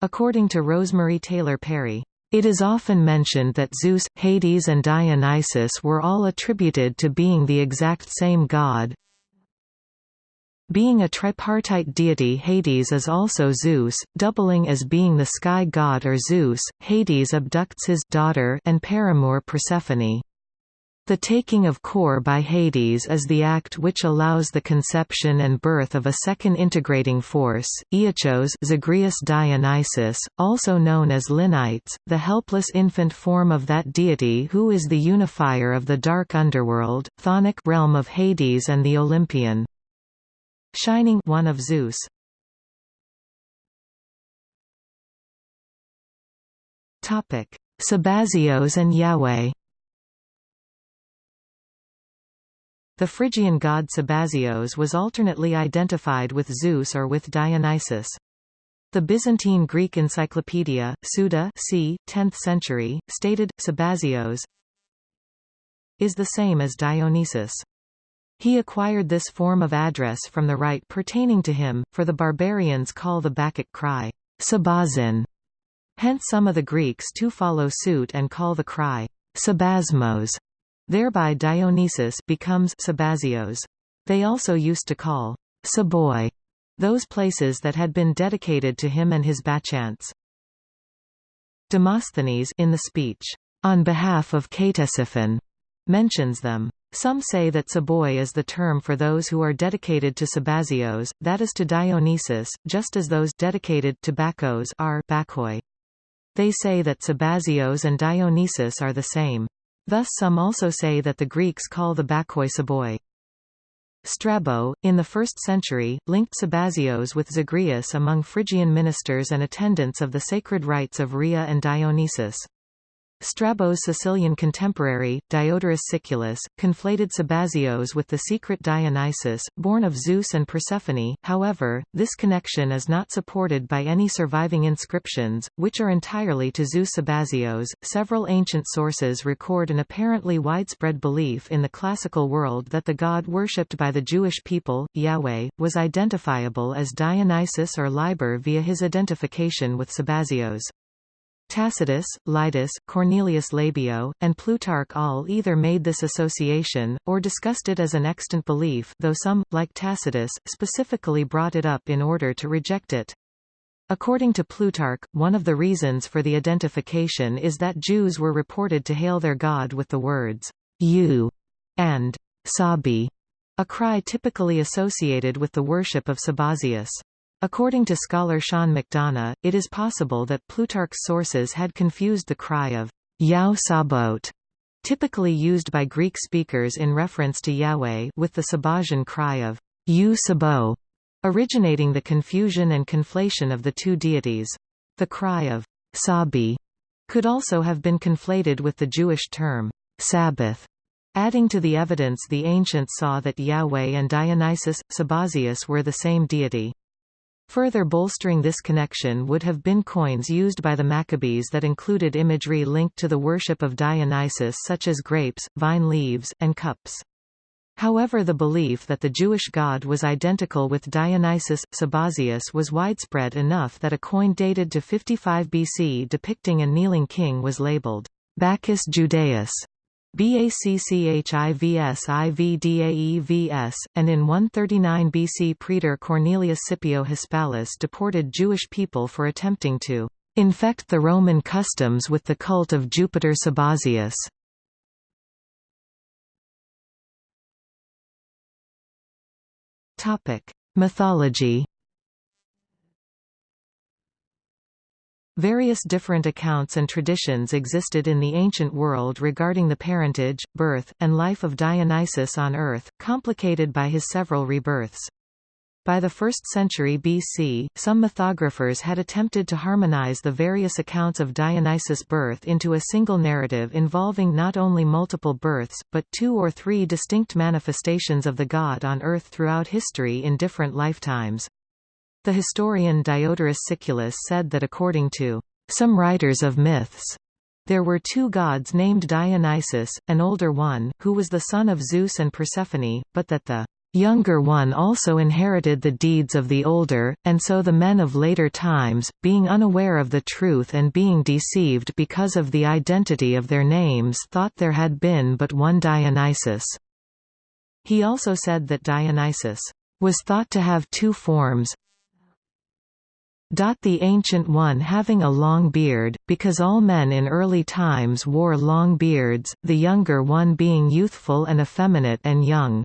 [SPEAKER 1] According to Rosemary Taylor Perry, it is often mentioned that Zeus, Hades and Dionysus were all attributed to being the exact same god, being a tripartite deity Hades is also Zeus, doubling as being the sky god or Zeus, Hades abducts his daughter and paramour Persephone. The taking of Kore by Hades is the act which allows the conception and birth of a second integrating force, Iacchus Zagreus Dionysus, also known as Liknites, the helpless infant form of that deity who is the unifier of the dark underworld, chthonic realm of Hades and the Olympian. Shining one of Zeus. Topic: Sabazios and Yahweh The Phrygian god Sabazios was alternately identified with Zeus or with Dionysus. The Byzantine Greek encyclopedia, Suda c. 10th century, stated, Sabazios is the same as Dionysus. He acquired this form of address from the rite pertaining to him, for the barbarians call the Bacchic cry, Sabazin. Hence some of the Greeks too follow suit and call the cry, Sabasmos. Thereby Dionysus becomes Sabazios. They also used to call Saboi those places that had been dedicated to him and his Bacchants. Demosthenes in the speech, on behalf of Ctesiphon, mentions them. Some say that Saboi is the term for those who are dedicated to Sabazios, that is to Dionysus, just as those dedicated to Bacchos are Bacchoi. They say that Sabazios and Dionysus are the same. Thus some also say that the Greeks call the Bacchoi Saboi. Strabo, in the 1st century, linked Sabazios with Zagreus among Phrygian ministers and attendants of the sacred rites of Rhea and Dionysus. Strabo's Sicilian contemporary, Diodorus Siculus, conflated Sabazios with the secret Dionysus, born of Zeus and Persephone, however, this connection is not supported by any surviving inscriptions, which are entirely to Zeus Sabazios. Several ancient sources record an apparently widespread belief in the classical world that the god worshipped by the Jewish people, Yahweh, was identifiable as Dionysus or Liber via his identification with Sabazios. Tacitus, Lydus, Cornelius Labeo, and Plutarch all either made this association, or discussed it as an extant belief though some, like Tacitus, specifically brought it up in order to reject it. According to Plutarch, one of the reasons for the identification is that Jews were reported to hail their god with the words, you, and Sabi, a cry typically associated with the worship of Sabazius. According to scholar Sean McDonough, it is possible that Plutarch's sources had confused the cry of Iao Sabaoth, typically used by Greek speakers in reference to Yahweh, with the Sabazian cry of You Sabo, originating the confusion and conflation of the two deities. The cry of Sabi could also have been conflated with the Jewish term Sabbath, adding to the evidence the ancients saw that Yahweh and Dionysus, Sabazius were the same deity. Further bolstering this connection would have been coins used by the Maccabees that included imagery linked to the worship of Dionysus such as grapes, vine leaves, and cups. However the belief that the Jewish god was identical with Dionysus, Sabazius was widespread enough that a coin dated to 55 BC depicting a kneeling king was labeled Bacchus Judaeus BACCHIVS and in 139 BC Praetor Cornelius Scipio Hispalus deported Jewish people for attempting to infect the Roman customs with the cult of Jupiter Sabazius. Mythology Various different accounts and traditions existed in the ancient world regarding the parentage, birth, and life of Dionysus on earth, complicated by his several rebirths. By the 1st century BC, some mythographers had attempted to harmonize the various accounts of Dionysus' birth into a single narrative involving not only multiple births, but two or three distinct manifestations of the god on earth throughout history in different lifetimes. The historian Diodorus Siculus said that according to some writers of myths, there were two gods named Dionysus, an older one, who was the son of Zeus and Persephone, but that the younger one also inherited the deeds of the older, and so the men of later times, being unaware of the truth and being deceived because of the identity of their names thought there had been but one Dionysus. He also said that Dionysus was thought to have two forms, The Ancient One having a long beard, because all men in early times wore long beards, the younger one being youthful and effeminate and young.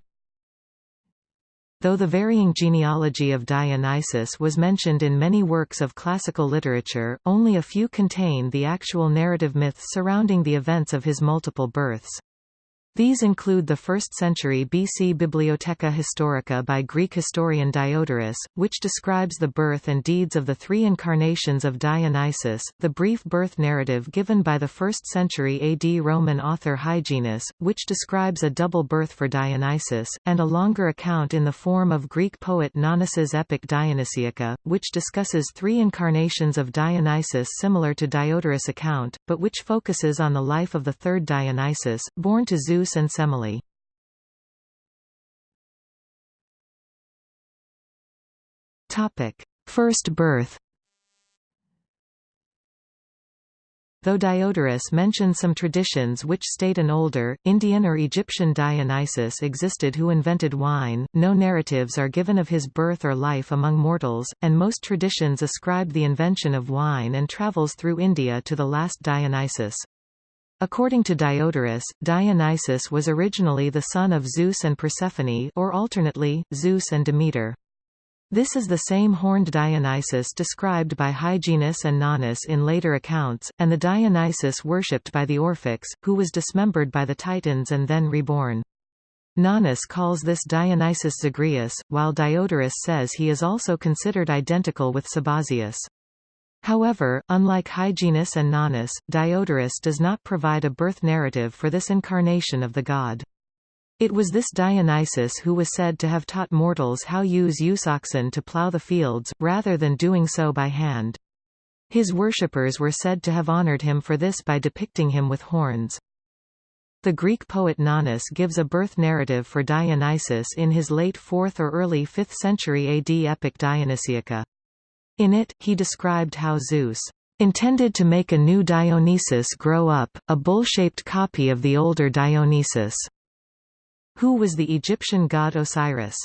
[SPEAKER 1] Though the varying genealogy of Dionysus was mentioned in many works of classical literature, only a few contain the actual narrative myths surrounding the events of his multiple births. These include the 1st century BC Bibliotheca Historica by Greek historian Diodorus, which describes the birth and deeds of the three incarnations of Dionysus, the brief birth narrative given by the 1st century AD Roman author Hyginus, which describes a double birth for Dionysus, and a longer account in the form of Greek poet Nonnus's epic Dionysiaca, which discusses three incarnations of Dionysus similar to Diodorus' account, but which focuses on the life of the third Dionysus, born to Zeus And Semele. First birth Though Diodorus mentions some traditions which state an older, Indian or Egyptian Dionysus existed who invented wine, no narratives are given of his birth or life among mortals, and most traditions ascribe the invention of wine and travels through India to the last Dionysus. According to Diodorus, Dionysus was originally the son of Zeus and Persephone or alternately, Zeus and Demeter. This is the same horned Dionysus described by Hyginus and Nonnus in later accounts, and the Dionysus worshipped by the Orphics, who was dismembered by the Titans and then reborn. Nonnus calls this Dionysus Zagreus, while Diodorus says he is also considered identical with Sabazius. However, unlike Hyginus and Nonnus, Diodorus does not provide a birth narrative for this incarnation of the god. It was this Dionysus who was said to have taught mortals how use use oxen to plough the fields, rather than doing so by hand. His worshippers were said to have honored him for this by depicting him with horns. The Greek poet Nonnus gives a birth narrative for Dionysus in his late 4th or early 5th century AD epic Dionysiaca. In it, he described how Zeus intended to make a new Dionysus grow up, a bull-shaped copy of the older Dionysus, who was the Egyptian god Osiris.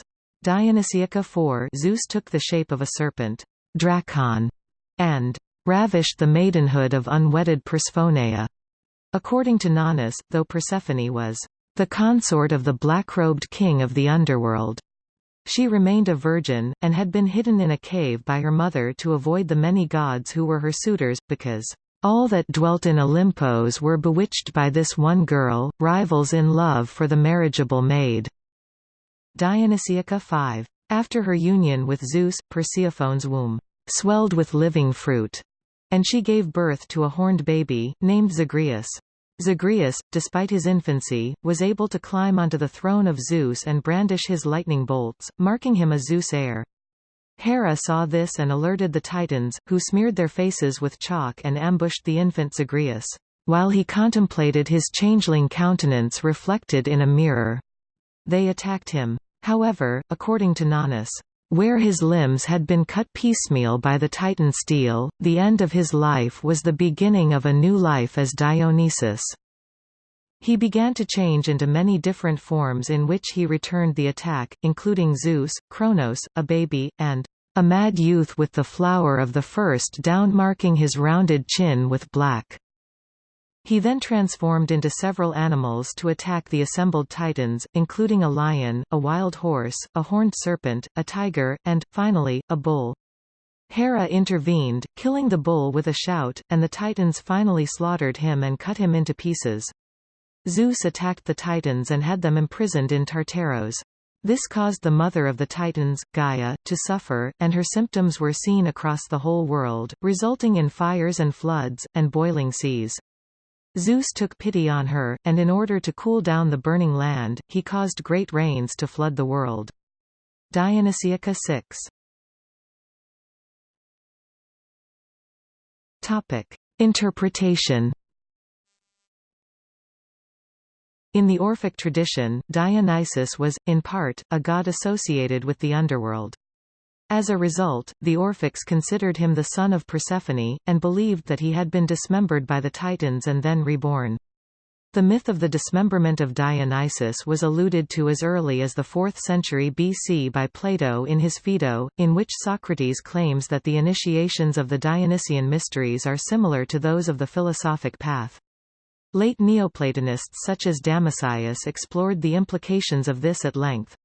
[SPEAKER 1] Dionysiaca 4 Zeus took the shape of a serpent, Drakon, and ravished the maidenhood of unwedded Persephoneia. According to Nonnus, though Persephone was the consort of the black-robed king of the underworld, she remained a virgin, and had been hidden in a cave by her mother to avoid the many gods who were her suitors, because all that dwelt in Olympos were bewitched by this one girl, rivals in love for the marriageable maid. Dionysiaca 5. After her union with Zeus, Persephone's womb swelled with living fruit, and she gave birth to a horned baby, named Zagreus. Zagreus, despite his infancy, was able to climb onto the throne of Zeus and brandish his lightning bolts, marking him a Zeus heir. Hera saw this and alerted the Titans, who smeared their faces with chalk and ambushed the infant Zagreus, while he contemplated his changeling countenance reflected in a mirror. They attacked him. However, according to Nonnus, where his limbs had been cut piecemeal by the Titan steel, the end of his life was the beginning of a new life as Dionysus. He began to change into many different forms in which he returned the attack, including Zeus, Kronos, a baby, and a mad youth with the flower of the first down marking his rounded chin with black. He then transformed into several animals to attack the assembled titans, including a lion, a wild horse, a horned serpent, a tiger, and, finally, a bull. Hera intervened, killing the bull with a shout, and the titans finally slaughtered him and cut him into pieces. Zeus attacked the titans and had them imprisoned in Tartaros. This caused the mother of the Titans, Gaia, to suffer, and her symptoms were seen across the whole world, resulting in fires and floods, and boiling seas. Zeus took pity on her, and in order to cool down the burning land, he caused great rains to flood the world. Dionysiaca 6 Topic. Interpretation In the Orphic tradition, Dionysus was, in part, a god associated with the underworld. As a result, the Orphics considered him the son of Persephone, and believed that he had been dismembered by the Titans and then reborn. The myth of the dismemberment of Dionysus was alluded to as early as the 4th century BC by Plato in his Phaedo, in which Socrates claims that the initiations of the Dionysian mysteries are similar to those of the philosophic path. Late Neoplatonists such as Damascius explored the implications of this at length.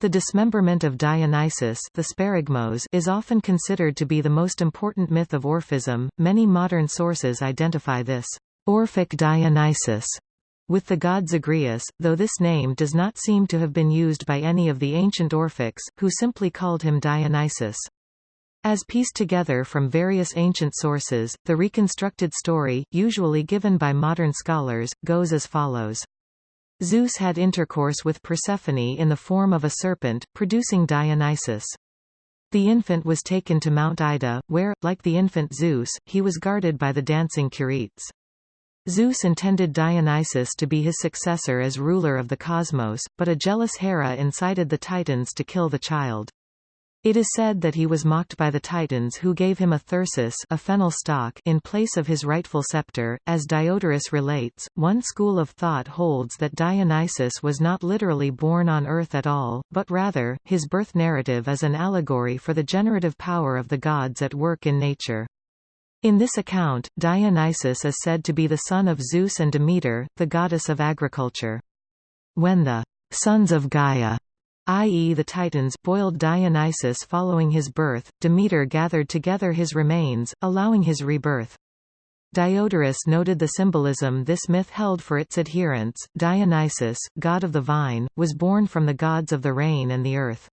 [SPEAKER 1] The dismemberment of Dionysus the sparagmos is often considered to be the most important myth of Orphism. Many modern sources identify this Orphic Dionysus with the god Zagreus, though this name does not seem to have been used by any of the ancient Orphics, who simply called him Dionysus. As pieced together from various ancient sources, the reconstructed story, usually given by modern scholars, goes as follows. Zeus had intercourse with Persephone in the form of a serpent, producing Dionysus. The infant was taken to Mount Ida, where, like the infant Zeus, he was guarded by the dancing Curetes. Zeus intended Dionysus to be his successor as ruler of the cosmos, but a jealous Hera incited the Titans to kill the child. It is said that he was mocked by the Titans who gave him a thyrsus a fennel stalk in place of his rightful scepter. As Diodorus relates, one school of thought holds that Dionysus was not literally born on earth at all, but rather, his birth narrative is an allegory for the generative power of the gods at work in nature. In this account, Dionysus is said to be the son of Zeus and Demeter, the goddess of agriculture. When the sons of Gaia, i.e. the Titans, boiled Dionysus following his birth, Demeter gathered together his remains, allowing his rebirth. Diodorus noted the symbolism this myth held for its adherents. Dionysus, god of the vine, was born from the gods of the rain and the earth.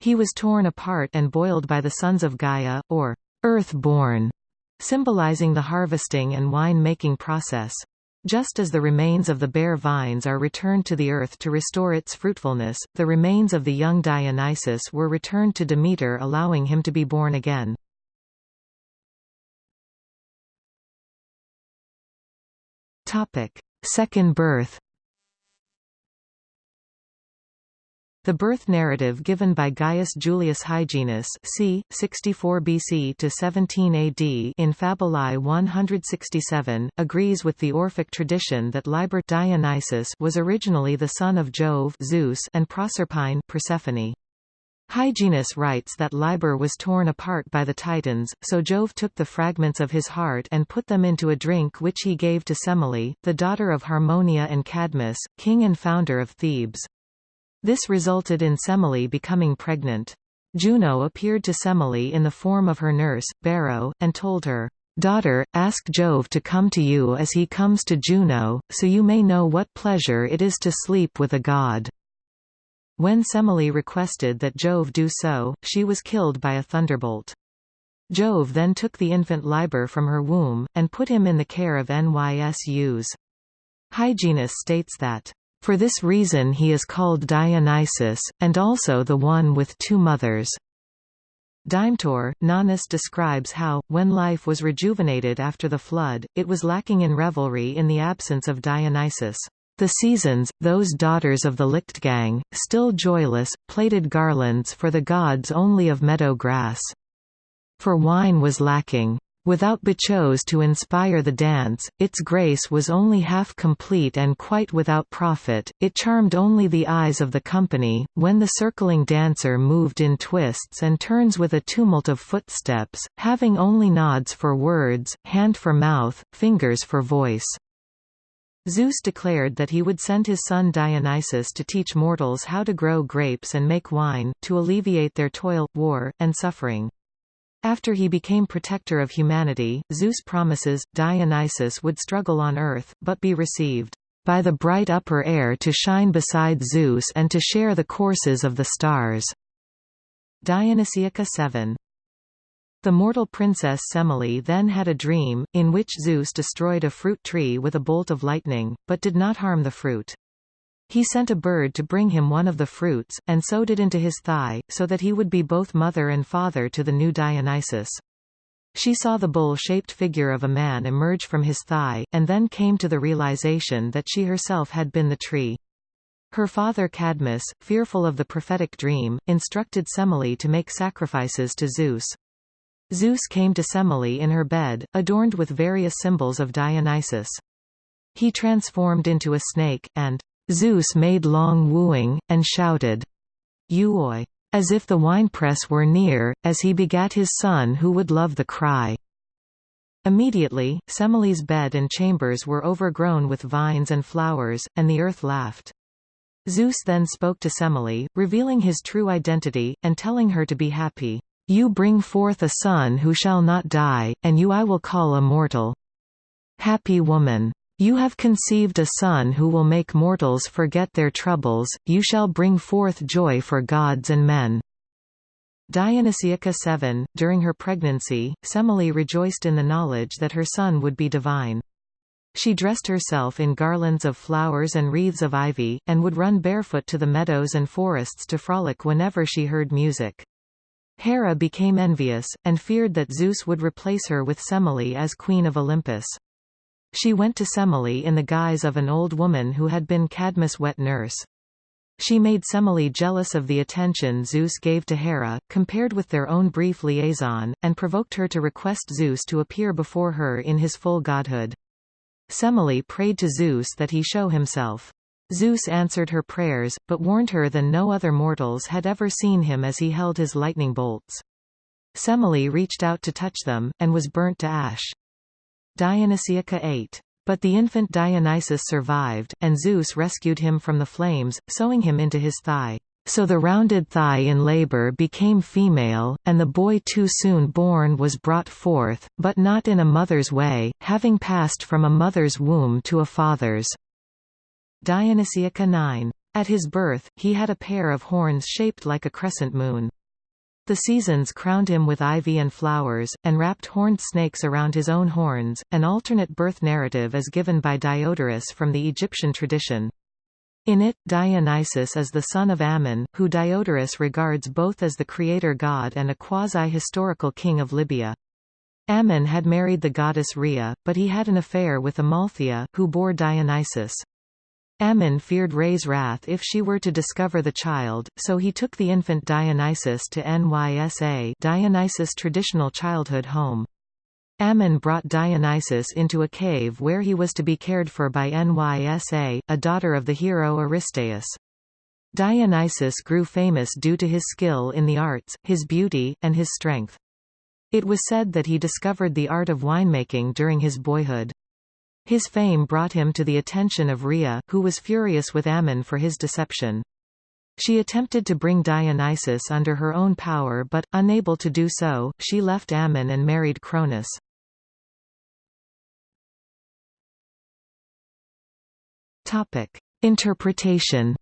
[SPEAKER 1] He was torn apart and boiled by the sons of Gaia, or earth-born, symbolizing the harvesting and wine-making process. Just as the remains of the bare vines are returned to the earth to restore its fruitfulness, the remains of the young Dionysus were returned to Demeter allowing him to be born again. Second birth The birth narrative given by Gaius Julius Hyginus c. 64 BC to 17 AD in Fabulae 167, agrees with the Orphic tradition that Liber Dionysus was originally the son of Jove Zeus and Proserpine Persephone. Hyginus writes that Liber was torn apart by the Titans, so Jove took the fragments of his heart and put them into a drink which he gave to Semele, the daughter of Harmonia and Cadmus, king and founder of Thebes. This resulted in Semele becoming pregnant. Juno appeared to Semele in the form of her nurse, Beroe, and told her, Daughter, ask Jove to come to you as he comes to Juno, so you may know what pleasure it is to sleep with a god. When Semele requested that Jove do so, she was killed by a thunderbolt. Jove then took the infant Liber from her womb, and put him in the care of Nysus. Hyginus states that for this reason he is called Dionysus, and also the one with two mothers. Dimetor, Nonnus describes how, when life was rejuvenated after the flood, it was lacking in revelry in the absence of Dionysus. The seasons, those daughters of the Lichtgang, still joyless, plaited garlands for the gods only of meadow grass. For wine was lacking. Without Bacchos to inspire the dance, its grace was only half complete and quite without profit, it charmed only the eyes of the company, when the circling dancer moved in twists and turns with a tumult of footsteps, having only nods for words, hand for mouth, fingers for voice. Zeus declared that he would send his son Dionysus to teach mortals how to grow grapes and make wine, to alleviate their toil, war, and suffering. After he became protector of humanity, Zeus promises, Dionysus would struggle on earth, but be received by the bright upper air to shine beside Zeus and to share the courses of the stars." Dionysiaca 7. The mortal princess Semele then had a dream, in which Zeus destroyed a fruit tree with a bolt of lightning, but did not harm the fruit. He sent a bird to bring him one of the fruits, and sewed it into his thigh, so that he would be both mother and father to the new Dionysus. She saw the bowl-shaped figure of a man emerge from his thigh, and then came to the realization that she herself had been the tree. Her father Cadmus, fearful of the prophetic dream, instructed Semele to make sacrifices to Zeus. Zeus came to Semele in her bed, adorned with various symbols of Dionysus. He transformed into a snake, and Zeus made long wooing, and shouted, Euoi, as if the winepress were near, as he begat his son who would love the cry. Immediately, Semele's bed and chambers were overgrown with vines and flowers, and the earth laughed. Zeus then spoke to Semele, revealing his true identity, and telling her to be happy. You bring forth a son who shall not die, and you I will call immortal. Happy woman! You have conceived a son who will make mortals forget their troubles, you shall bring forth joy for gods and men. Dionysiaca 7, during her pregnancy, Semele rejoiced in the knowledge that her son would be divine. She dressed herself in garlands of flowers and wreaths of ivy, and would run barefoot to the meadows and forests to frolic whenever she heard music. Hera became envious, and feared that Zeus would replace her with Semele as queen of Olympus. She went to Semele in the guise of an old woman who had been Cadmus' wet nurse. She made Semele jealous of the attention Zeus gave to Hera, compared with their own brief liaison, and provoked her to request Zeus to appear before her in his full godhood. Semele prayed to Zeus that he show himself. Zeus answered her prayers, but warned her that no other mortals had ever seen him as he held his lightning bolts. Semele reached out to touch them, and was burnt to ash. Dionysiaca 8 but the infant Dionysus survived, and Zeus rescued him from the flames, sewing him into his thigh. So the rounded thigh in labor became female, and the boy too soon born was brought forth, but not in a mother's way, having passed from a mother's womb to a father's. Dionysiaca 9. At his birth, he had a pair of horns shaped like a crescent moon. The seasons crowned him with ivy and flowers, and wrapped horned snakes around his own horns. An alternate birth narrative is given by Diodorus from the Egyptian tradition. In it, Dionysus is the son of Ammon, who Diodorus regards both as the creator god and a quasi-historical king of Libya. Ammon had married the goddess Rhea, but he had an affair with Amalthea, who bore Dionysus. Ammon feared Rhea's wrath if she were to discover the child, so he took the infant Dionysus to Nysa Dionysus' traditional childhood home. Ammon brought Dionysus into a cave where he was to be cared for by Nysa, a daughter of the hero Aristaeus. Dionysus grew famous due to his skill in the arts, his beauty, and his strength. It was said that he discovered the art of winemaking during his boyhood. His fame brought him to the attention of Rhea, who was furious with Ammon for his deception. She attempted to bring Dionysus under her own power but, unable to do so, she left Ammon and married Cronus. Interpretation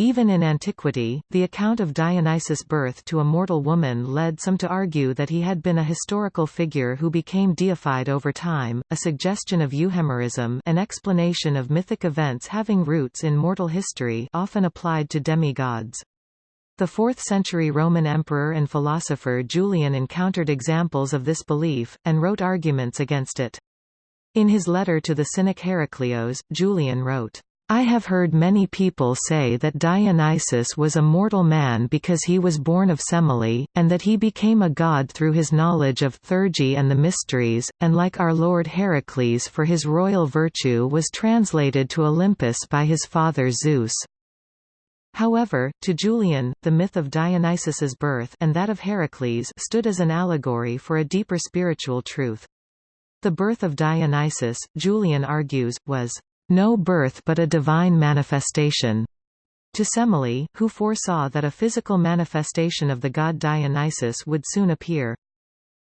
[SPEAKER 1] Even in antiquity, the account of Dionysus' birth to a mortal woman led some to argue that he had been a historical figure who became deified over time, a suggestion of euhemerism an explanation of mythic events having roots in mortal history often applied to demigods. The 4th-century Roman emperor and philosopher Julian encountered examples of this belief, and wrote arguments against it. In his letter to the Cynic Heraclios, Julian wrote, I have heard many people say that Dionysus was a mortal man because he was born of Semele, and that he became a god through his knowledge of theurgy and the mysteries, and like our lord Heracles for his royal virtue was translated to Olympus by his father Zeus. However, to Julian, the myth of Dionysus's birth and that of Heracles stood as an allegory for a deeper spiritual truth. The birth of Dionysus, Julian argues, was no birth but a divine manifestation. To Semele, who foresaw that a physical manifestation of the god Dionysus would soon appear.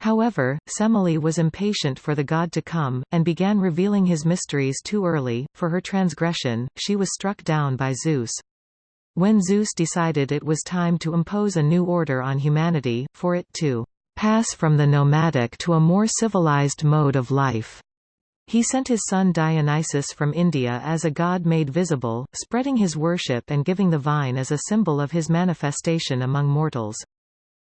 [SPEAKER 1] However, Semele was impatient for the god to come, and began revealing his mysteries too early. For her transgression, she was struck down by Zeus. When Zeus decided it was time to impose a new order on humanity, for it to pass from the nomadic to a more civilized mode of life, he sent his son Dionysus from India as a god made visible, spreading his worship and giving the vine as a symbol of his manifestation among mortals.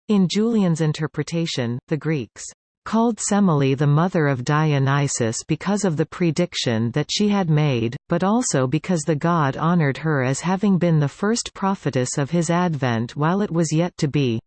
[SPEAKER 1] In Julian's interpretation, the Greeks called Semele the mother of Dionysus because of the prediction that she had made, but also because the god honored her as having been the first prophetess of his advent while it was yet to be.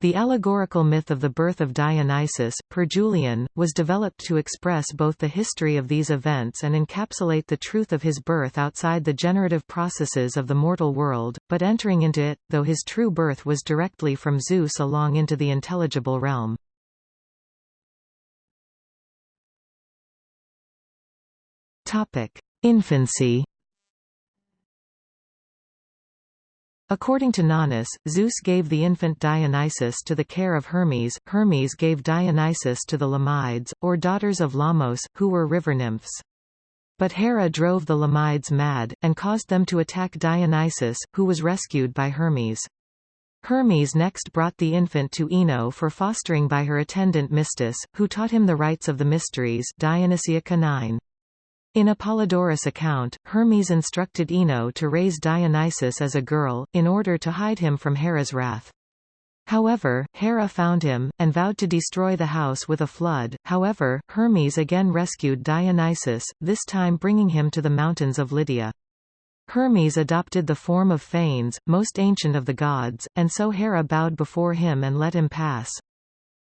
[SPEAKER 1] The allegorical myth of the birth of Dionysus, per Julian, was developed to express both the history of these events and encapsulate the truth of his birth outside the generative processes of the mortal world, but entering into it, though his true birth was directly from Zeus along into the intelligible realm. Infancy According to Nonnus, Zeus gave the infant Dionysus to the care of Hermes, Hermes gave Dionysus to the Lamides, or daughters of Lamos, who were river nymphs. But Hera drove the Lamides mad, and caused them to attack Dionysus, who was rescued by Hermes. Hermes next brought the infant to Ino for fostering by her attendant Mystis, who taught him the rites of the mysteries Dionysiaca 9. In Apollodorus' account, Hermes instructed Ino to raise Dionysus as a girl, in order to hide him from Hera's wrath. However, Hera found him, and vowed to destroy the house with a flood. However, Hermes again rescued Dionysus, this time bringing him to the mountains of Lydia. Hermes adopted the form of Phanes, most ancient of the gods, and so Hera bowed before him and let him pass.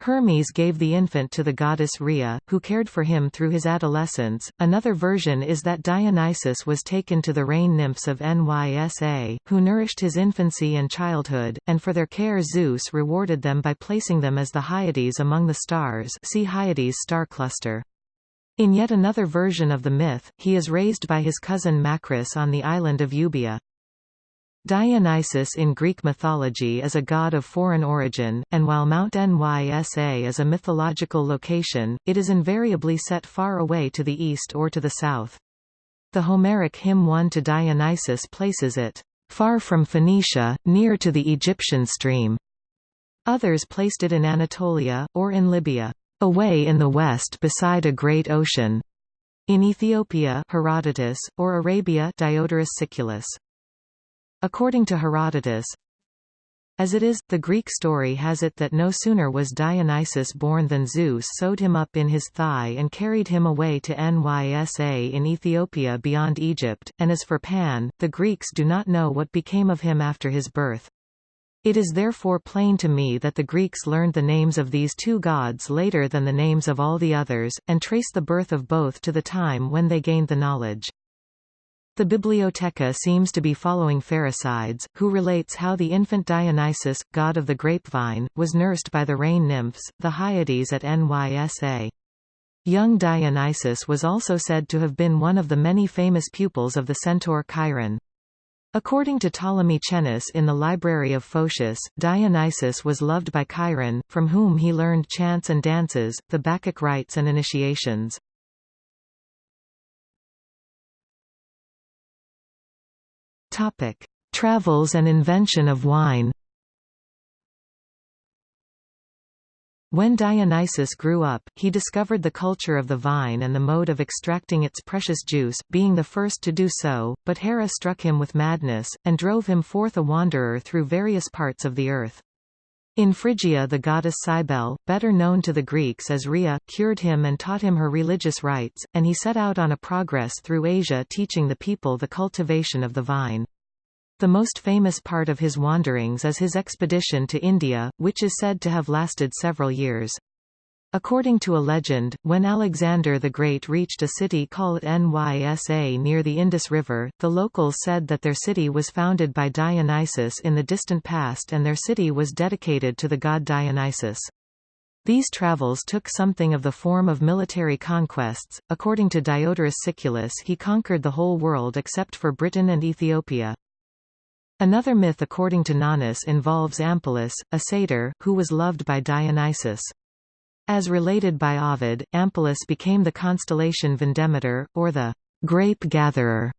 [SPEAKER 1] Hermes gave the infant to the goddess Rhea, who cared for him through his adolescence. Another version is that Dionysus was taken to the rain nymphs of Nysa, who nourished his infancy and childhood, and for their care Zeus rewarded them by placing them as the Hyades among the stars see Hyades star cluster. In yet another version of the myth, he is raised by his cousin Macris on the island of Euboea. Dionysus in Greek mythology is a god of foreign origin, and while Mount Nysa is a mythological location, it is invariably set far away to the east or to the south. The Homeric hymn 1 to Dionysus places it, "...far from Phoenicia, near to the Egyptian stream." Others placed it in Anatolia, or in Libya, "...away in the west beside a great ocean." In Ethiopia Herodotus, or Arabia Diodorus Siculus. According to Herodotus, as it is, the Greek story has it that no sooner was Dionysus born than Zeus sewed him up in his thigh and carried him away to Nysa in Ethiopia beyond Egypt, and as for Pan, the Greeks do not know what became of him after his birth. It is therefore plain to me that the Greeks learned the names of these two gods later than the names of all the others, and trace the birth of both to the time when they gained the knowledge. The Bibliotheca seems to be following Pherecydes, who relates how the infant Dionysus, god of the grapevine, was nursed by the rain nymphs, the Hyades at Nysa. Young Dionysus was also said to have been one of the many famous pupils of the centaur Chiron. According to Ptolemy Chennus in the Library of Photius, Dionysus was loved by Chiron, from whom he learned chants and dances, the Bacchic rites and initiations. Topic: Travels and invention of wine. When Dionysus grew up, he discovered the culture of the vine and the mode of extracting its precious juice, being the first to do so, but Hera struck him with madness, and drove him forth a wanderer through various parts of the earth. In Phrygia the goddess Cybele, better known to the Greeks as Rhea, cured him and taught him her religious rites, and he set out on a progress through Asia teaching the people the cultivation of the vine. The most famous part of his wanderings is his expedition to India, which is said to have lasted several years. According to a legend, when Alexander the Great reached a city called Nysa near the Indus River, the locals said that their city was founded by Dionysus in the distant past and their city was dedicated to the god Dionysus. These travels took something of the form of military conquests. According to Diodorus Siculus, he conquered the whole world except for Britain and Ethiopia. Another myth according to Nonnus involves Ampelus, a satyr, who was loved by Dionysus. As related by Ovid, Ampelus became the constellation Vindemitor, or the grape-gatherer.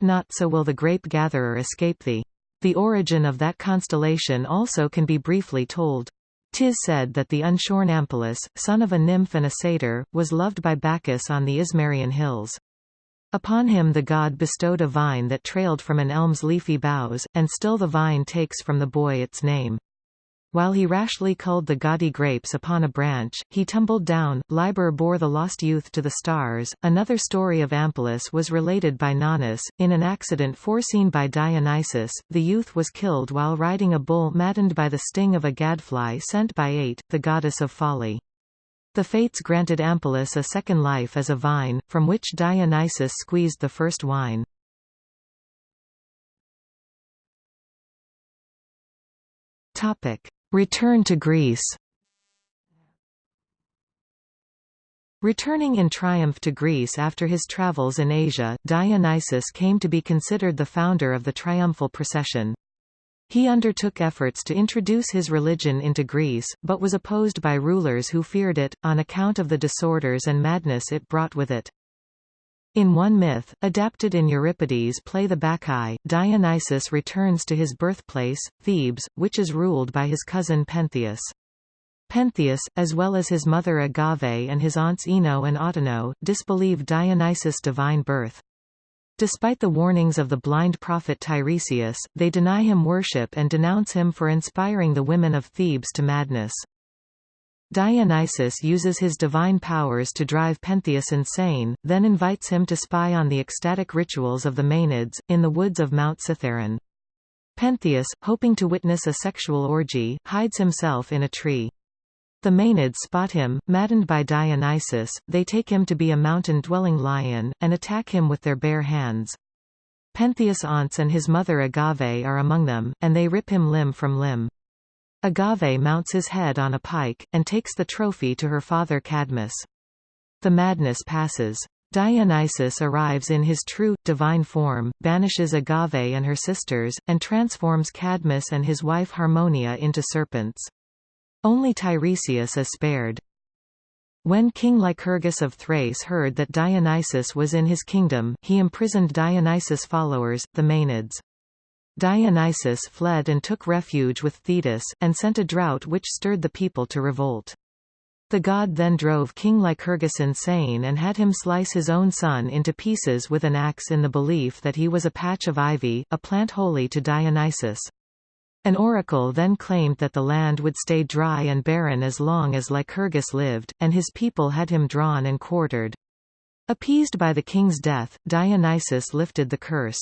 [SPEAKER 1] Not so will the grape-gatherer escape thee. The origin of that constellation also can be briefly told. Tis said that the unshorn Ampelus, son of a nymph and a satyr, was loved by Bacchus on the Ismarian hills. Upon him the god bestowed a vine that trailed from an elm's leafy boughs, and still the vine takes from the boy its name. While he rashly culled the gaudy grapes upon a branch, he tumbled down. Liber bore the lost youth to the stars. Another story of Ampelus was related by Nonnus. In an accident foreseen by Dionysus, the youth was killed while riding a bull maddened by the sting of a gadfly sent by Ate, the goddess of folly. The fates granted Ampelus a second life as a vine, from which Dionysus squeezed the first wine. Topic. Return to Greece Returning in triumph to Greece after his travels in Asia, Dionysus came to be considered the founder of the triumphal procession. He undertook efforts to introduce his religion into Greece, but was opposed by rulers who feared it, on account of the disorders and madness it brought with it. In one myth, adapted in Euripides' play The Bacchae, Dionysus returns to his birthplace, Thebes, which is ruled by his cousin Pentheus. Pentheus, as well as his mother Agave and his aunts Ino and Autono, disbelieve Dionysus' divine birth. Despite the warnings of the blind prophet Tiresias, they deny him worship and denounce him for inspiring the women of Thebes to madness. Dionysus uses his divine powers to drive Pentheus insane, then invites him to spy on the ecstatic rituals of the Maenads, in the woods of Mount Cithaeron. Pentheus, hoping to witness a sexual orgy, hides himself in a tree. The Maenads spot him, maddened by Dionysus, they take him to be a mountain-dwelling lion, and attack him with their bare hands. Pentheus' aunts and his mother Agave are among them, and they rip him limb from limb. Agave mounts his head on a pike, and takes the trophy to her father Cadmus. The madness passes. Dionysus arrives in his true, divine form, banishes Agave and her sisters, and transforms Cadmus and his wife Harmonia into serpents. Only Tiresias is spared. When King Lycurgus of Thrace heard that Dionysus was in his kingdom, he imprisoned Dionysus' followers, the Maenads. Dionysus fled and took refuge with Thetis, and sent a drought which stirred the people to revolt. The god then drove King Lycurgus insane and had him slice his own son into pieces with an axe in the belief that he was a patch of ivy, a plant holy to Dionysus. An oracle then claimed that the land would stay dry and barren as long as Lycurgus lived, and his people had him drawn and quartered. Appeased by the king's death, Dionysus lifted the curse.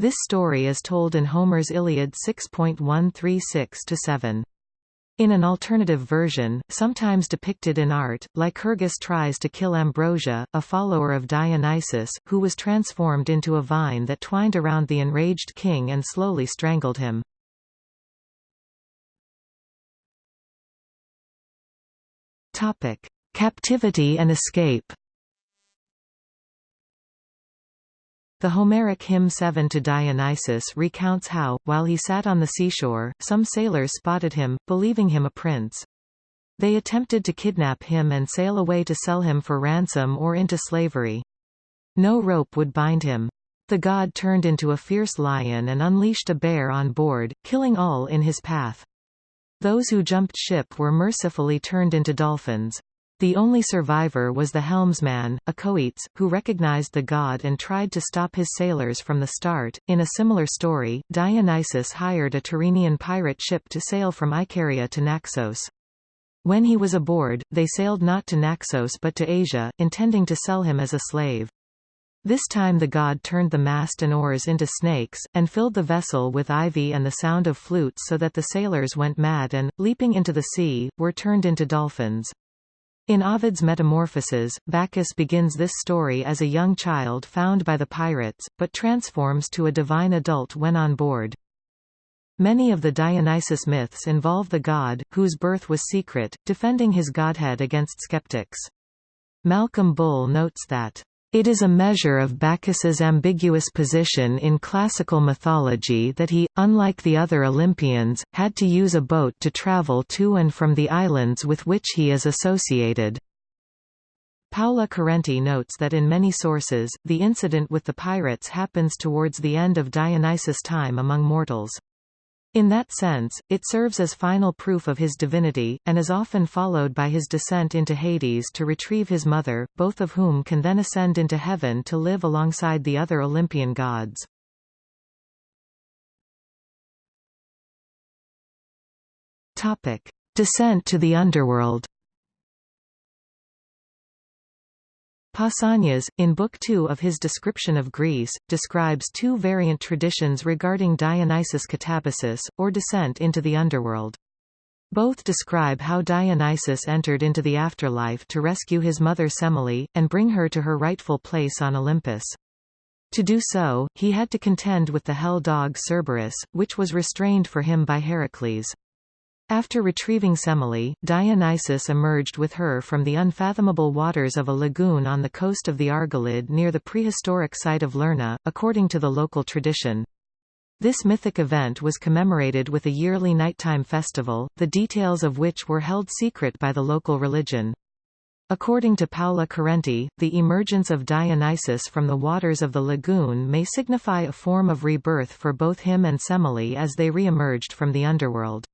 [SPEAKER 1] This story is told in Homer's Iliad 6.136-7. In an alternative version, sometimes depicted in art, Lycurgus tries to kill Ambrosia, a follower of Dionysus, who was transformed into a vine that twined around the enraged king and slowly strangled him. Captivity and escape The Homeric hymn 7 to Dionysus recounts how, while he sat on the seashore, some sailors spotted him, believing him a prince. They attempted to kidnap him and sail away to sell him for ransom or into slavery. No rope would bind him. The god turned into a fierce lion and unleashed a bear on board, killing all in his path. Those who jumped ship were mercifully turned into dolphins. The only survivor was the helmsman, Acoetes, who recognized the god and tried to stop his sailors from the start. In a similar story, Dionysus hired a Tyrrhenian pirate ship to sail from Icaria to Naxos. When he was aboard, they sailed not to Naxos but to Asia, intending to sell him as a slave. This time the god turned the mast and oars into snakes, and filled the vessel with ivy and the sound of flutes so that the sailors went mad and, leaping into the sea, were turned into dolphins. In Ovid's Metamorphoses, Bacchus begins this story as a young child found by the pirates, but transforms to a divine adult when on board. Many of the Dionysus myths involve the god, whose birth was secret, defending his godhead against skeptics. Malcolm Bull notes that it is a measure of Bacchus's ambiguous position in classical mythology that he, unlike the other Olympians, had to use a boat to travel to and from the islands with which he is associated. Paola Carenti notes that in many sources, the incident with the pirates happens towards the end of Dionysus' time among mortals. In that sense, it serves as final proof of his divinity, and is often followed by his descent into Hades to retrieve his mother, both of whom can then ascend into heaven to live alongside the other Olympian gods. Topic: Descent to the underworld. Pausanias, in Book 2 of his description of Greece, describes two variant traditions regarding Dionysus katabasis, or descent into the underworld. Both describe how Dionysus entered into the afterlife to rescue his mother Semele, and bring her to her rightful place on Olympus. To do so, he had to contend with the hell dog Cerberus, which was restrained for him by Heracles. After retrieving Semele, Dionysus emerged with her from the unfathomable waters of a lagoon on the coast of the Argolid near the prehistoric site of Lerna, according to the local tradition. This mythic event was commemorated with a yearly nighttime festival, the details of which were held secret by the local religion. According to Paola Carenti, the emergence of Dionysus from the waters of the lagoon may signify a form of rebirth for both him and Semele as they re-emerged from the underworld.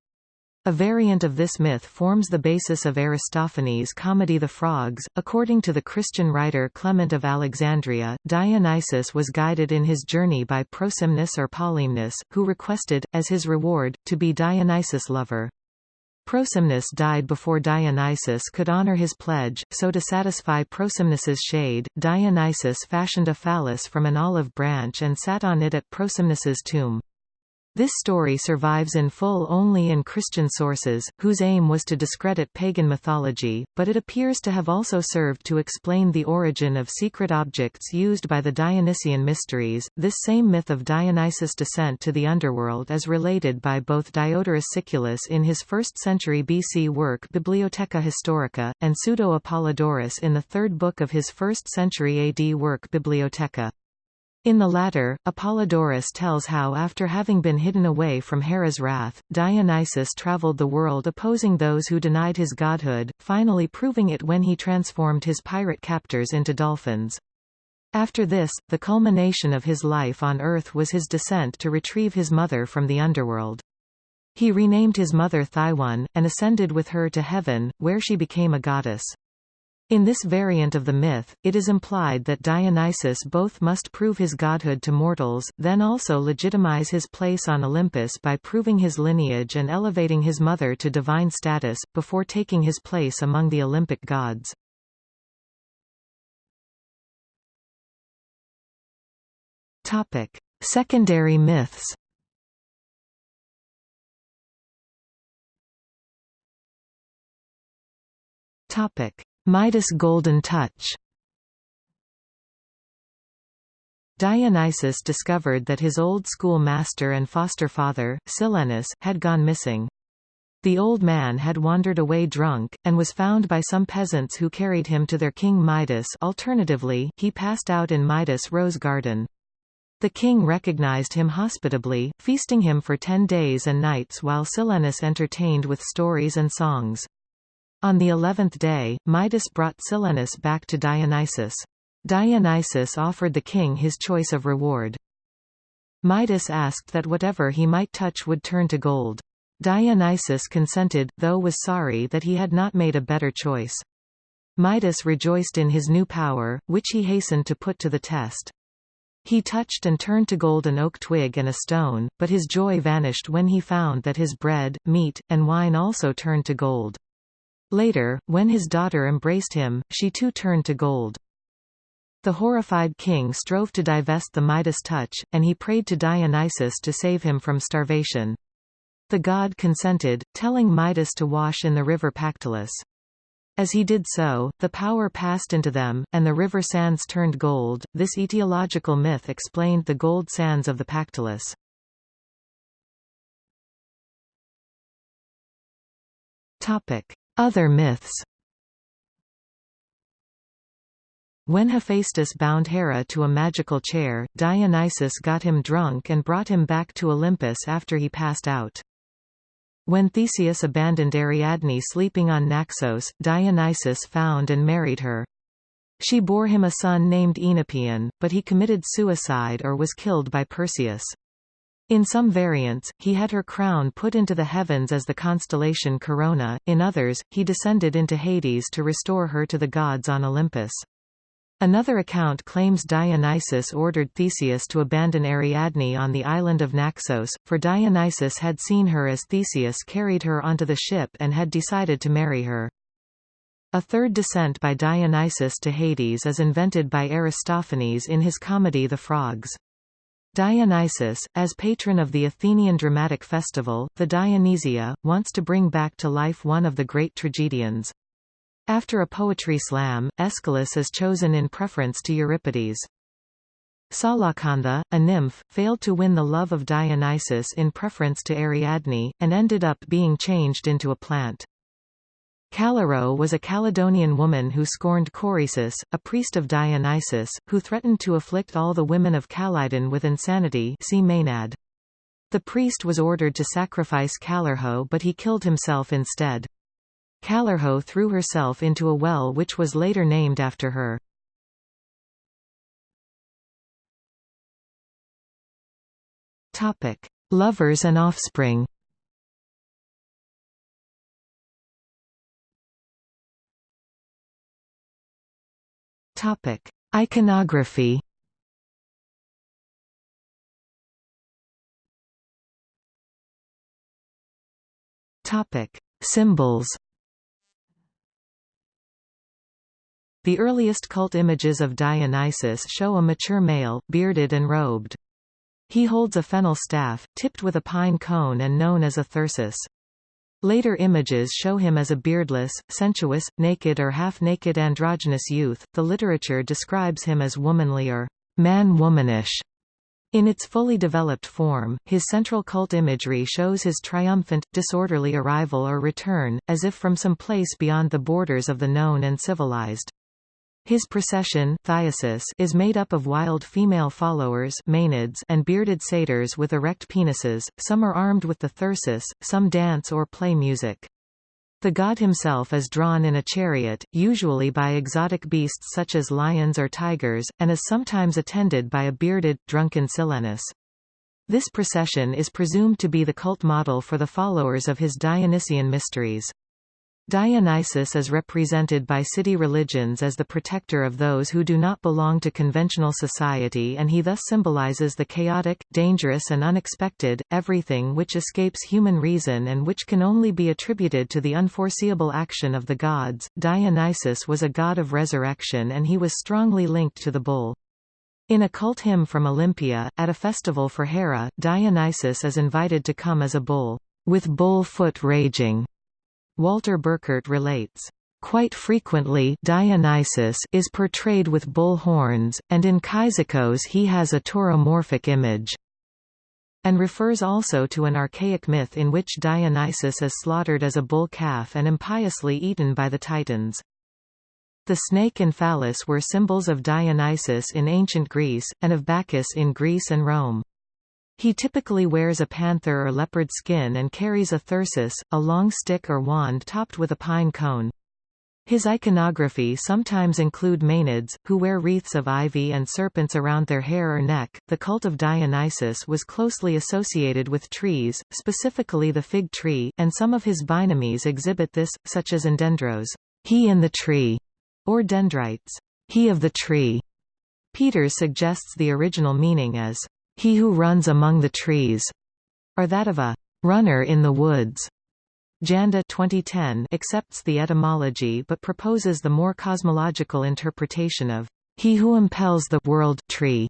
[SPEAKER 1] A variant of this myth forms the basis of Aristophanes' comedy The Frogs. According to the Christian writer Clement of Alexandria, Dionysus was guided in his journey by Prosimnus or Polymnus, who requested, as his reward, to be Dionysus' lover. Prosimnus died before Dionysus could honor his pledge, so to satisfy Prosimnus's shade, Dionysus fashioned a phallus from an olive branch and sat on it at Prosimnus's tomb. This story survives in full only in Christian sources, whose aim was to discredit pagan mythology, but it appears to have also served to explain the origin of secret objects used by the Dionysian mysteries. This same myth of Dionysus' descent to the underworld is related by both Diodorus Siculus in his 1st century BC work Bibliotheca Historica, and Pseudo-Apollodorus in the third book of his 1st century AD work Bibliotheca. In the latter, Apollodorus tells how after having been hidden away from Hera's wrath, Dionysus traveled the world opposing those who denied his godhood, finally proving it when he transformed his pirate captors into dolphins. After this, the culmination of his life on Earth was his descent to retrieve his mother from the underworld. He renamed his mother Thyone, and ascended with her to heaven, where she became a goddess. In this variant of the myth, it is implied that Dionysus both must prove his godhood to mortals, then also legitimize his place on Olympus by proving his lineage and elevating his mother to divine status, before taking his place among the Olympic gods. Topic. Secondary myths Topic Midas' golden touch Dionysus discovered that his old school master and foster father, Silenus, had gone missing. The old man had wandered away drunk, and was found by some peasants who carried him to their king Midas alternatively, he passed out in Midas' rose garden. The king recognized him hospitably, feasting him for ten days and nights while Silenus entertained with stories and songs. On the eleventh day, Midas brought Silenus back to Dionysus. Dionysus offered the king his choice of reward. Midas asked that whatever he might touch would turn to gold. Dionysus consented, though was sorry that he had not made a better choice. Midas rejoiced in his new power, which he hastened to put to the test. He touched and turned to gold an oak twig and a stone, but his joy vanished when he found that his bread, meat, and wine also turned to gold. Later, when his daughter embraced him, she too turned to gold. The horrified king strove to divest the Midas touch, and he prayed to Dionysus to save him from starvation. The god consented, telling Midas to wash in the river Pactolus. As he did so, the power passed into them, and the river sands turned gold. This etiological myth explained the gold sands of the Pactolus. Topic: other myths When Hephaestus bound Hera to a magical chair, Dionysus got him drunk and brought him back to Olympus after he passed out. When Theseus abandoned Ariadne sleeping on Naxos, Dionysus found and married her. She bore him a son named Oenopion, but he committed suicide or was killed by Perseus. In some variants, he had her crown put into the heavens as the constellation Corona, in others, he descended into Hades to restore her to the gods on Olympus. Another account claims Dionysus ordered Theseus to abandon Ariadne on the island of Naxos, for Dionysus had seen her as Theseus carried her onto the ship and had decided to marry her. A third descent by Dionysus to Hades is invented by Aristophanes in his comedy The Frogs. Dionysus, as patron of the Athenian dramatic festival, the Dionysia, wants to bring back to life one of the great tragedians. After a poetry slam, Aeschylus is chosen in preference to Euripides. Salakantha, a nymph, failed to win the love of Dionysus in preference to Ariadne, and ended up being changed into a plant. Callirhoe was a Calydonian woman who scorned Coresus, a priest of Dionysus, who threatened to afflict all the women of Calydon with insanity see Maenad. The priest was ordered to sacrifice Callirhoe but he killed himself instead. Callirhoe threw herself into a well which was later named after her. Lovers and offspring. Topic: Iconography. Topic: Symbols. The earliest cult images of Dionysus show a mature male, bearded and robed. He holds a fennel staff, tipped with a pine cone and known as a thyrsus. Later images show him as a beardless, sensuous, naked or half-naked androgynous youth. The literature describes him as womanly or man-womanish. In its fully developed form, his central cult imagery shows his triumphant, disorderly arrival or return, as if from some place beyond the borders of the known and civilized. His procession is made up of wild female followers and bearded satyrs with erect penises, some are armed with the thyrsus, some dance or play music. The god himself is drawn in a chariot, usually by exotic beasts such as lions or tigers, and is sometimes attended by a bearded, drunken Silenus. This procession is presumed to be the cult model for the followers of his Dionysian mysteries. Dionysus is represented by city religions as the protector of those who do not belong to conventional society and he thus symbolizes the chaotic, dangerous and unexpected, everything which escapes human reason and which can only be attributed to the unforeseeable action of the gods. Dionysus was a god of resurrection and he was strongly linked to the bull. In a cult hymn from Olympia, at a festival for Hera, Dionysus is invited to come as a bull, with bull foot raging. Walter Burkert relates, Quite frequently Dionysus is portrayed with bull horns, and in Cyzicus he has a tauromorphic image and refers also to an archaic myth in which Dionysus is slaughtered as a bull calf and impiously eaten by the Titans. The snake and phallus were symbols of Dionysus in ancient Greece, and of Bacchus in Greece and Rome. He typically wears a panther or leopard skin and carries a thyrsus, a long stick or wand topped with a pine cone. His iconography sometimes include Maenads, who wear wreaths of ivy and serpents around their hair or neck. The cult of Dionysus was closely associated with trees, specifically the fig tree, and some of his binomies exhibit this, such as Endendros, he in the tree, or Dendrites, he of the tree. Peters suggests the original meaning as he who runs among the trees, or that of a runner in the woods. Janda 2010 accepts the etymology but proposes the more cosmological interpretation of he who impels the world tree.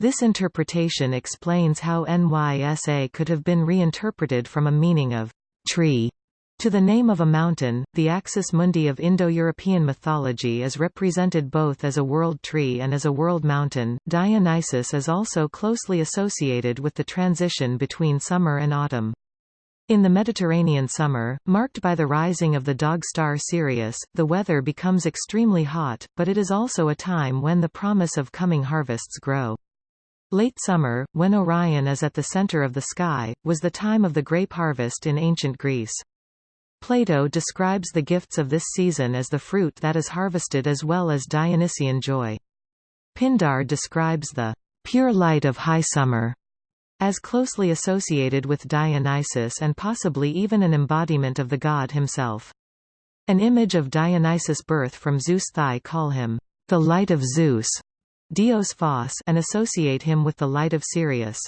[SPEAKER 1] This interpretation explains how NYSA could have been reinterpreted from a meaning of tree to the name of a mountain, the axis mundi of Indo-European mythology is represented both as a world tree and as a world mountain. Dionysus is also closely associated with the transition between summer and autumn. In the Mediterranean summer, marked by the rising of the dog star Sirius, the weather becomes extremely hot, but it is also a time when the promise of coming harvests grow. Late summer, when Orion is at the center of the sky, was the time of the grape harvest in ancient Greece. Plato describes the gifts of this season as the fruit that is harvested as well as Dionysian joy. Pindar describes the pure light of high summer as closely associated with Dionysus and possibly even an embodiment of the god himself. An image of Dionysus' birth from Zeus' thigh call him the light of Zeus, Dios Phos, and associate him with the light of Sirius.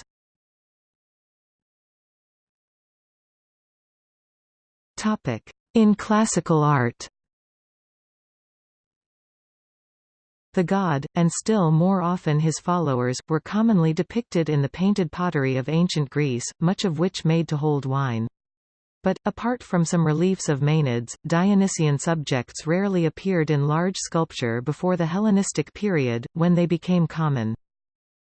[SPEAKER 1] In classical art The god, and still more often his followers, were commonly depicted in the painted pottery of ancient Greece, much of which made to hold wine. But, apart from some reliefs of Maenades, Dionysian subjects rarely appeared in large sculpture before the Hellenistic period, when they became common.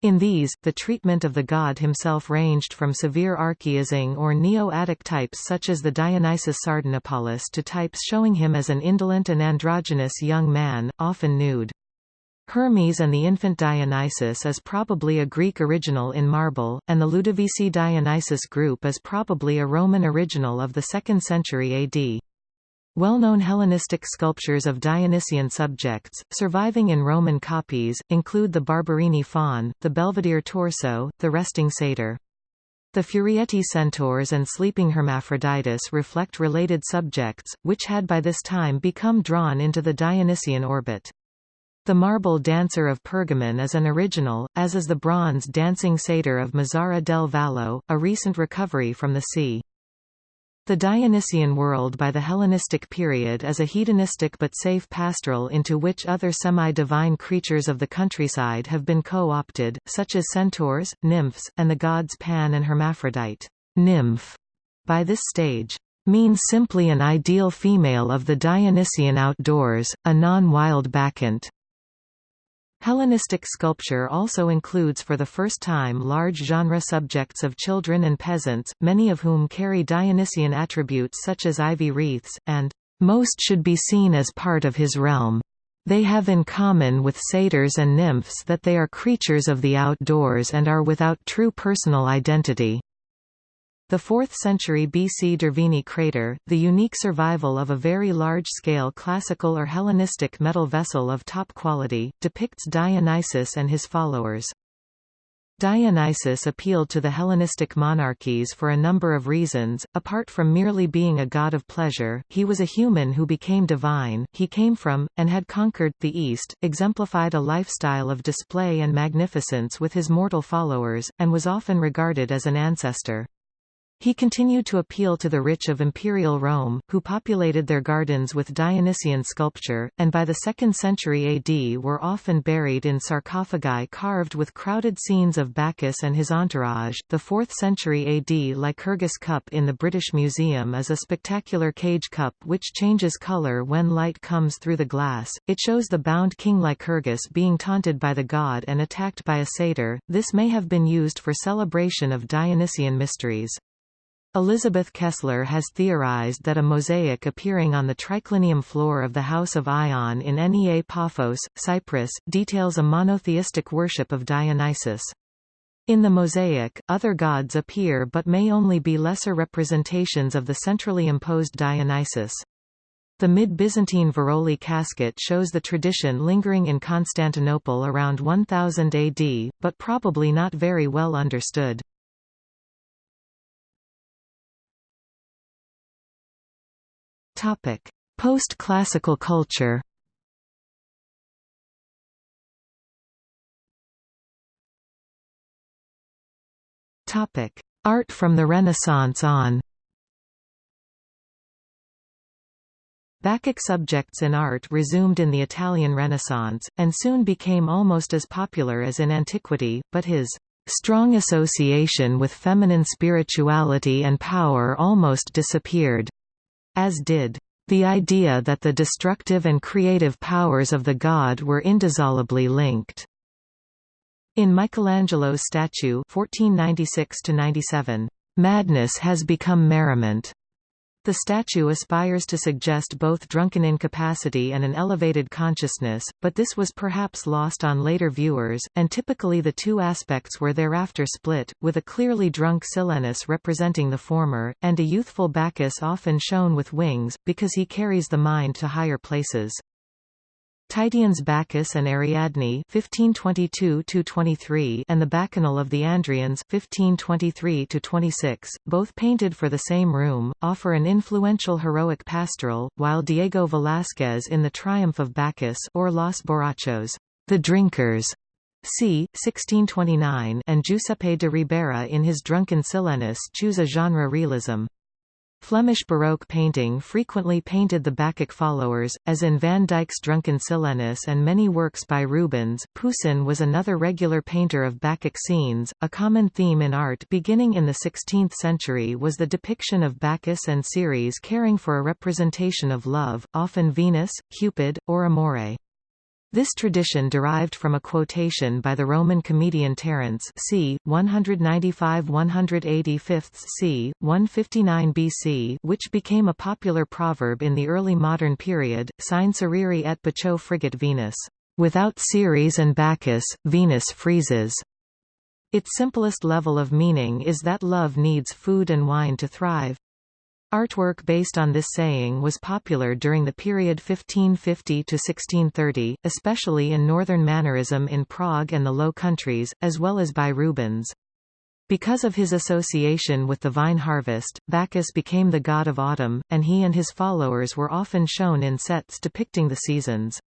[SPEAKER 1] In these, the treatment of the god himself ranged from severe archaizing or Neo-Attic types such as the Dionysus Sardanapalus to types showing him as an indolent and androgynous young man, often nude. Hermes and the infant Dionysus is probably a Greek original in marble, and the Ludovisi Dionysus group is probably a Roman original of the 2nd century AD. Well-known Hellenistic sculptures of Dionysian subjects, surviving in Roman copies, include the Barberini faun, the Belvedere torso, the resting satyr. The Furietti centaurs and sleeping Hermaphroditus reflect related subjects, which had by this time become drawn into the Dionysian orbit. The marble dancer of Pergamon is an original, as is the bronze dancing satyr of Mazara del Vallo, a recent recovery from the sea. The Dionysian world by the Hellenistic period is a hedonistic but safe pastoral into which other semi-divine creatures of the countryside have been co-opted, such as centaurs, nymphs, and the gods Pan and Hermaphrodite. Nymph, by this stage, means simply an ideal female of the Dionysian outdoors, a non-wild bacchant. Hellenistic sculpture also includes for the first time large genre subjects of children and peasants, many of whom carry Dionysian attributes such as ivy wreaths, and most should be seen as part of his realm. They have in common with satyrs and nymphs that they are creatures of the outdoors and are without true personal identity. The 4th century BC Derveni crater, the unique survival of a very large-scale classical or Hellenistic metal vessel of top quality, depicts Dionysus and his followers. Dionysus appealed to the Hellenistic monarchies for a number of reasons, apart from merely being a god of pleasure, he was a human who became divine, he came from, and had conquered, the East, exemplified a lifestyle of display and magnificence with his mortal followers, and was often regarded as an ancestor. He continued to appeal to the rich of imperial Rome, who populated their gardens with Dionysian sculpture, and by the 2nd century AD were often buried in sarcophagi carved with crowded scenes of Bacchus and his entourage. The 4th century AD Lycurgus cup in the British Museum is a spectacular cage cup which changes color when light comes through the glass. It shows the bound King Lycurgus being taunted by the god and attacked by a satyr. This may have been used for celebration of Dionysian mysteries. Elizabeth Kessler has theorized that a mosaic appearing on the triclinium floor of the House of Aion in Nea Paphos, Cyprus, details a monotheistic worship of Dionysus. In the mosaic, other gods appear but may only be lesser representations of the centrally imposed Dionysus. The mid-Byzantine Veroli casket shows the tradition lingering in Constantinople around 1000 AD, but probably not very well understood. Topic: Post-classical culture. Topic: Art from the Renaissance on. Bacchic subjects in art resumed in the Italian Renaissance, and soon became almost as popular as in antiquity, but his strong association with feminine spirituality and power almost disappeared as did the idea that the destructive and creative powers of the god were indissolubly linked. In Michelangelo's statue 1496 Madness has become merriment. The statue aspires to suggest both drunken incapacity and an elevated consciousness, but this was perhaps lost on later viewers, and typically the two aspects were thereafter split, with a clearly drunk Silenus representing the former, and a youthful Bacchus often shown with wings, because he carries the mind to higher places. Titian's Bacchus and Ariadne 1522-23 and the Bacchanal of the Andrians 1523-26, both painted for the same room, offer an influential heroic pastoral, while Diego Velázquez in The Triumph of Bacchus or Los Borrachos the Drinkers, c. 1629 and Giuseppe de Ribera in his Drunken Silenus choose a genre realism. Flemish Baroque painting frequently painted the Bacchic followers, as in Van Dyck's Drunken Silenus and many works by Rubens. Poussin was another regular painter of Bacchic scenes. A common theme in art beginning in the 16th century was the depiction of Bacchus and Ceres caring for a representation of love, often Venus, Cupid, or Amore. This tradition derived from a quotation by the Roman comedian Terence c. 195–185 c. 159 BC which became a popular proverb in the early modern period, Sine Cerere et Baccho frigit Venus. Without Ceres and Bacchus, Venus freezes. Its simplest level of meaning is that love needs food and wine to thrive. Artwork based on this saying was popular during the period 1550 to 1630, especially in northern Mannerism in Prague and the Low Countries, as well as by Rubens. Because of his association with the vine harvest, Bacchus became the god of autumn, and he and his followers were often shown in sets depicting the seasons.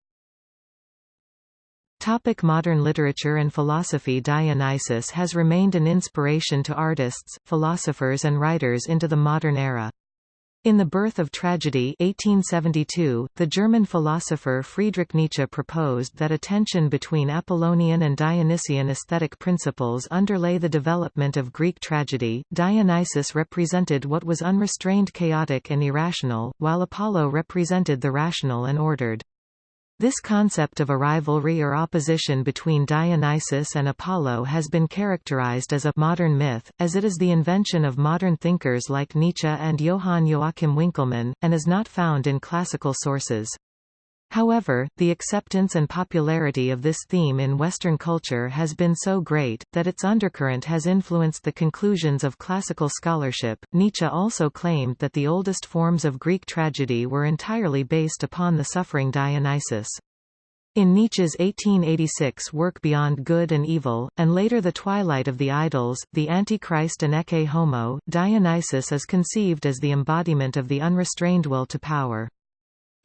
[SPEAKER 1] Topic modern literature and philosophy Dionysus has remained an inspiration to artists, philosophers and writers into the modern era. In The Birth of Tragedy 1872, the German philosopher Friedrich Nietzsche proposed that a tension between Apollonian and Dionysian aesthetic principles underlay the development of Greek tragedy. Dionysus represented what was unrestrained chaotic and irrational, while Apollo represented the rational and ordered. This concept of a rivalry or opposition between Dionysus and Apollo has been characterized as a modern myth, as it is the invention of modern thinkers like Nietzsche and Johann Joachim Winckelmann, and is not found in classical sources. However, the acceptance and popularity of this theme in Western culture has been so great, that its undercurrent has influenced the conclusions of classical scholarship. Nietzsche also claimed that the oldest forms of Greek tragedy were entirely based upon the suffering Dionysus. In Nietzsche's 1886 work Beyond Good and Evil, and later The Twilight of the Idols, The Antichrist and Ecce Homo, Dionysus is conceived as the embodiment of the unrestrained will to power.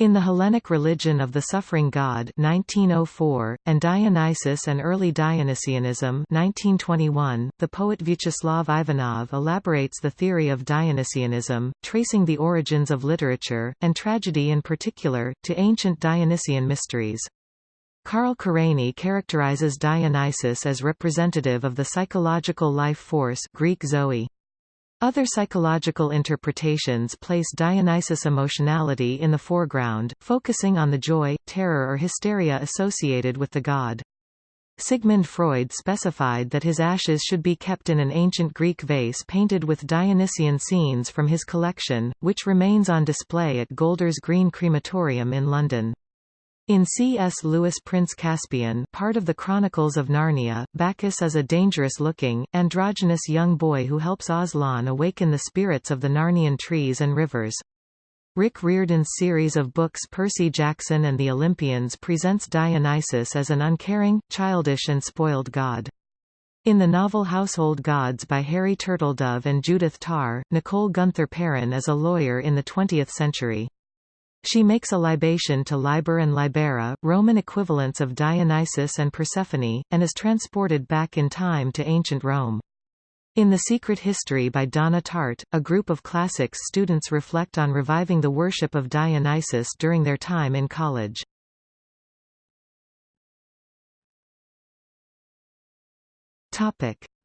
[SPEAKER 1] In the Hellenic Religion of the Suffering God 1904, and Dionysus and Early Dionysianism 1921, the poet Vyacheslav Ivanov elaborates the theory of Dionysianism, tracing the origins of literature, and tragedy in particular, to ancient Dionysian mysteries. Karl Kerényi characterizes Dionysus as representative of the psychological life force Greek Zoe. Other psychological interpretations place Dionysus' emotionality in the foreground, focusing on the joy, terror or hysteria associated with the god. Sigmund Freud specified that his ashes should be kept in an ancient Greek vase painted with Dionysian scenes from his collection, which remains on display at Golders Green Crematorium in London. In C.S. Lewis Prince Caspian part of the Chronicles of Narnia, Bacchus is a dangerous-looking, androgynous young boy who helps Aslan awaken the spirits of the Narnian trees and rivers. Rick Riordan's series of books Percy Jackson and the Olympians presents Dionysus as an uncaring, childish and spoiled god. In the novel Household Gods by Harry Turtledove and Judith Tarr, Nicole Gunther Perrin is a lawyer in the 20th century. She makes a libation to Liber and Libera, Roman equivalents of Dionysus and Persephone, and is transported back in time to ancient Rome. In The Secret History by Donna Tartt, a group of classics students reflect on reviving the worship of Dionysus during their time in college.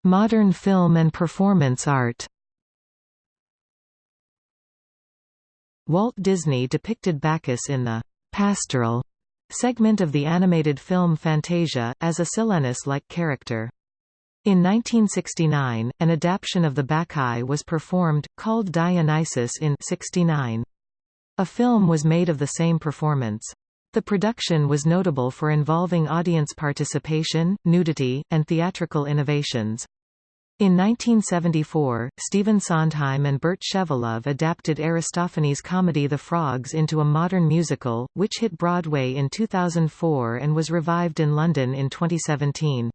[SPEAKER 1] Modern film and performance art Walt Disney depicted Bacchus in the «pastoral» segment of the animated film Fantasia, as a Silenus-like character. In 1969, an adaptation of the Bacchae was performed, called Dionysus in 69. A film was made of the same performance. The production was notable for involving audience participation, nudity, and theatrical innovations. In 1974, Stephen Sondheim and Bert Shevelove adapted Aristophanes' comedy The Frogs into a modern musical, which hit Broadway in 2004 and was revived in London in 2017.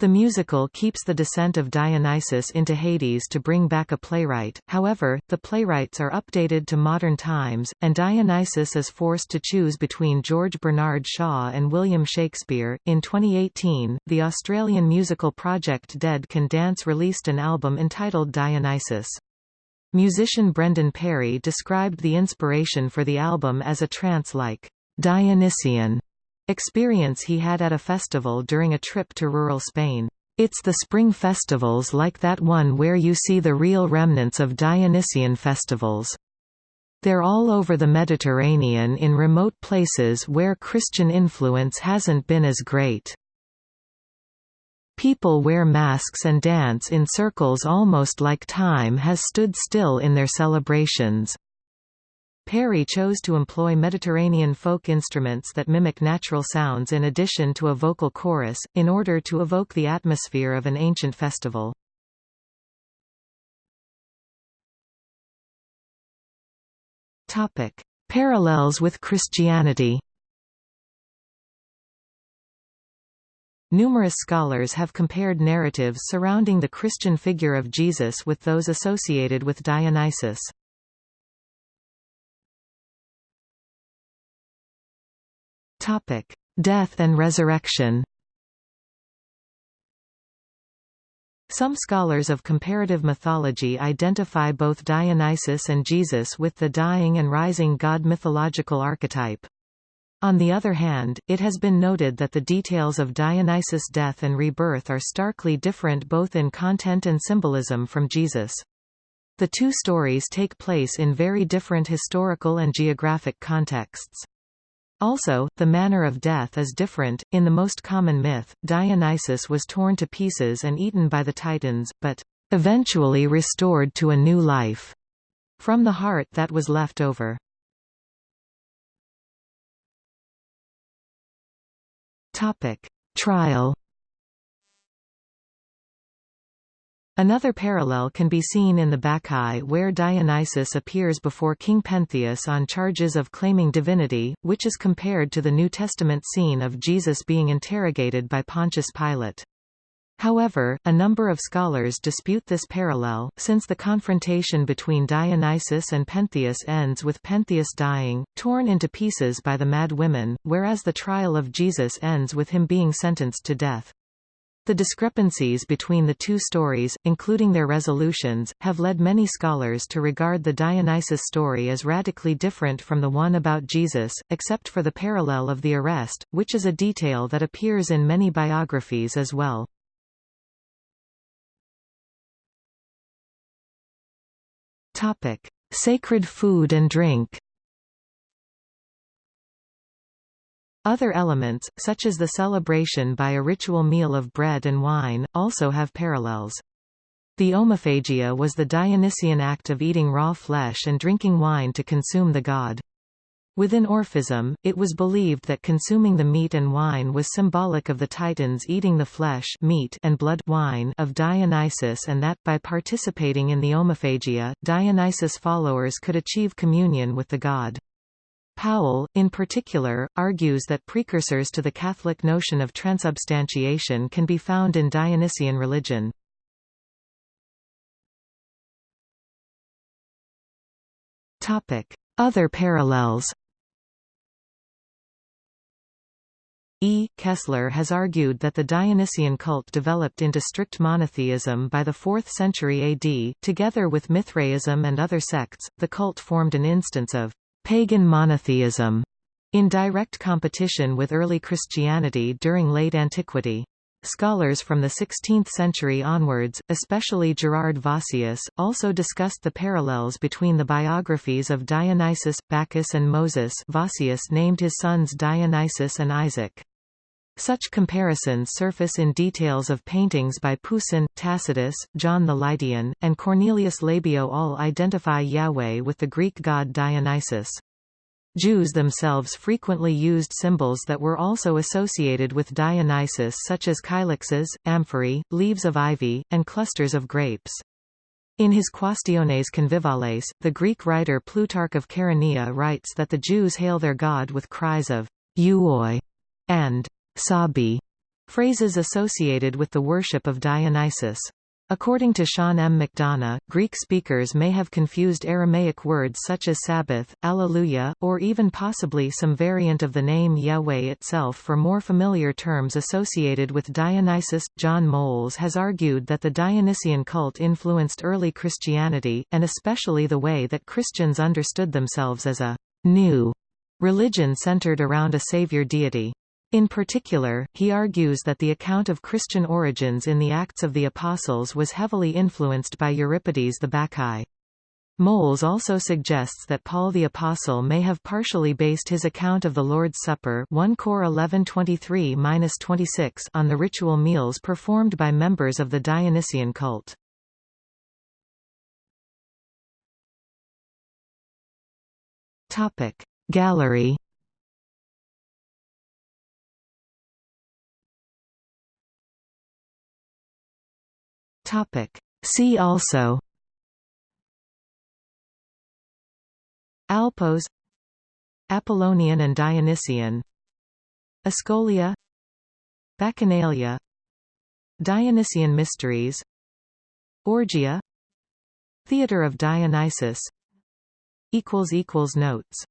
[SPEAKER 1] The musical keeps the descent of Dionysus into Hades to bring back a playwright, however, the playwrights are updated to modern times, and Dionysus is forced to choose between George Bernard Shaw and William Shakespeare. In 2018, the Australian musical project Dead Can Dance released an album entitled Dionysus. Musician Brendan Perry described the inspiration for the album as a trance-like, Dionysian experience he had at a festival during a trip to rural Spain. It's the spring festivals like that one where you see the real remnants of Dionysian festivals. They're all over the Mediterranean in remote places where Christian influence hasn't been as great. People wear masks and dance in circles almost like time has stood still in their celebrations. Perry chose to employ Mediterranean folk instruments that mimic natural sounds in addition to a vocal chorus, in order to evoke the atmosphere of an ancient festival. Parallels with Christianity Numerous scholars have compared narratives surrounding the Christian figure of Jesus with those associated with Dionysus. Topic: Death and resurrection. Some scholars of comparative mythology identify both Dionysus and Jesus with the dying and rising god mythological archetype. On the other hand, it has been noted that the details of Dionysus' death and rebirth are starkly different both in content and symbolism from Jesus. The two stories take place in very different historical and geographic contexts. Also, the manner of death is different. In the most common myth, Dionysus was torn to pieces and eaten by the Titans, but eventually restored to a new life from the heart that was left over. Topic: Trial Another parallel can be seen in the Bacchae where Dionysus appears before King Pentheus on charges of claiming divinity, which is compared to the New Testament scene of Jesus being interrogated by Pontius Pilate. However, a number of scholars dispute this parallel, since the confrontation between Dionysus and Pentheus ends with Pentheus dying, torn into pieces by the mad women, whereas the trial of Jesus ends with him being sentenced to death. The discrepancies between the two stories, including their resolutions, have led many scholars to regard the Dionysus story as radically different from the one about Jesus, except for the parallel of the arrest, which is a detail that appears in many biographies as well. Sacred food and drink Other elements, such as the celebration by a ritual meal of bread and wine, also have parallels. The omophagia was the Dionysian act of eating raw flesh and drinking wine to consume the god. Within Orphism, it was believed that consuming the meat and wine was symbolic of the Titans eating the flesh meat and blood wine of Dionysus and that, by participating in the omophagia, Dionysus followers could achieve communion with the god. Powell, in particular, argues that precursors to the Catholic notion of transubstantiation can be found in Dionysian religion. Other parallels E. Kessler has argued that the Dionysian cult developed into strict monotheism by the 4th century AD. Together with Mithraism and other sects, the cult formed an instance of pagan monotheism in direct competition with early Christianity during late antiquity. Scholars from the 16th century onwards, especially Gerard Vossius, also discussed the parallels between the biographies of Dionysus, Bacchus and Moses Vossius named his sons Dionysus and Isaac. Such comparisons surface in details of paintings by Poussin, Tacitus, John the Lydian, and Cornelius Labeo all identify Yahweh with the Greek god Dionysus. Jews themselves frequently used symbols that were also associated with Dionysus such as kylixes, amphorae, leaves of ivy, and clusters of grapes. In his Quaestiones Convivales, the Greek writer Plutarch of Chaeronea writes that the Jews hail their god with cries of euoi and sabi, phrases associated with the worship of Dionysus. According to Sean M. McDonough, Greek speakers may have confused Aramaic words such as Sabbath, Alleluia, or even possibly some variant of the name Yahweh itself for more familiar terms associated with Dionysus. John Moles has argued that the Dionysian cult influenced early Christianity, and especially the way that Christians understood themselves as a new religion centered around a savior deity. In particular, he argues that the account of Christian origins in the Acts of the Apostles was heavily influenced by Euripides the Bacchae. Moles also suggests that Paul the Apostle may have partially based his account of the Lord's Supper 1 Cor 11:23-26 on the ritual meals performed by members of the Dionysian cult. Topic Gallery Topic. See also Alpos Apollonian and Dionysian Ascolia Bacchanalia Dionysian mysteries Orgia Theatre of Dionysus Notes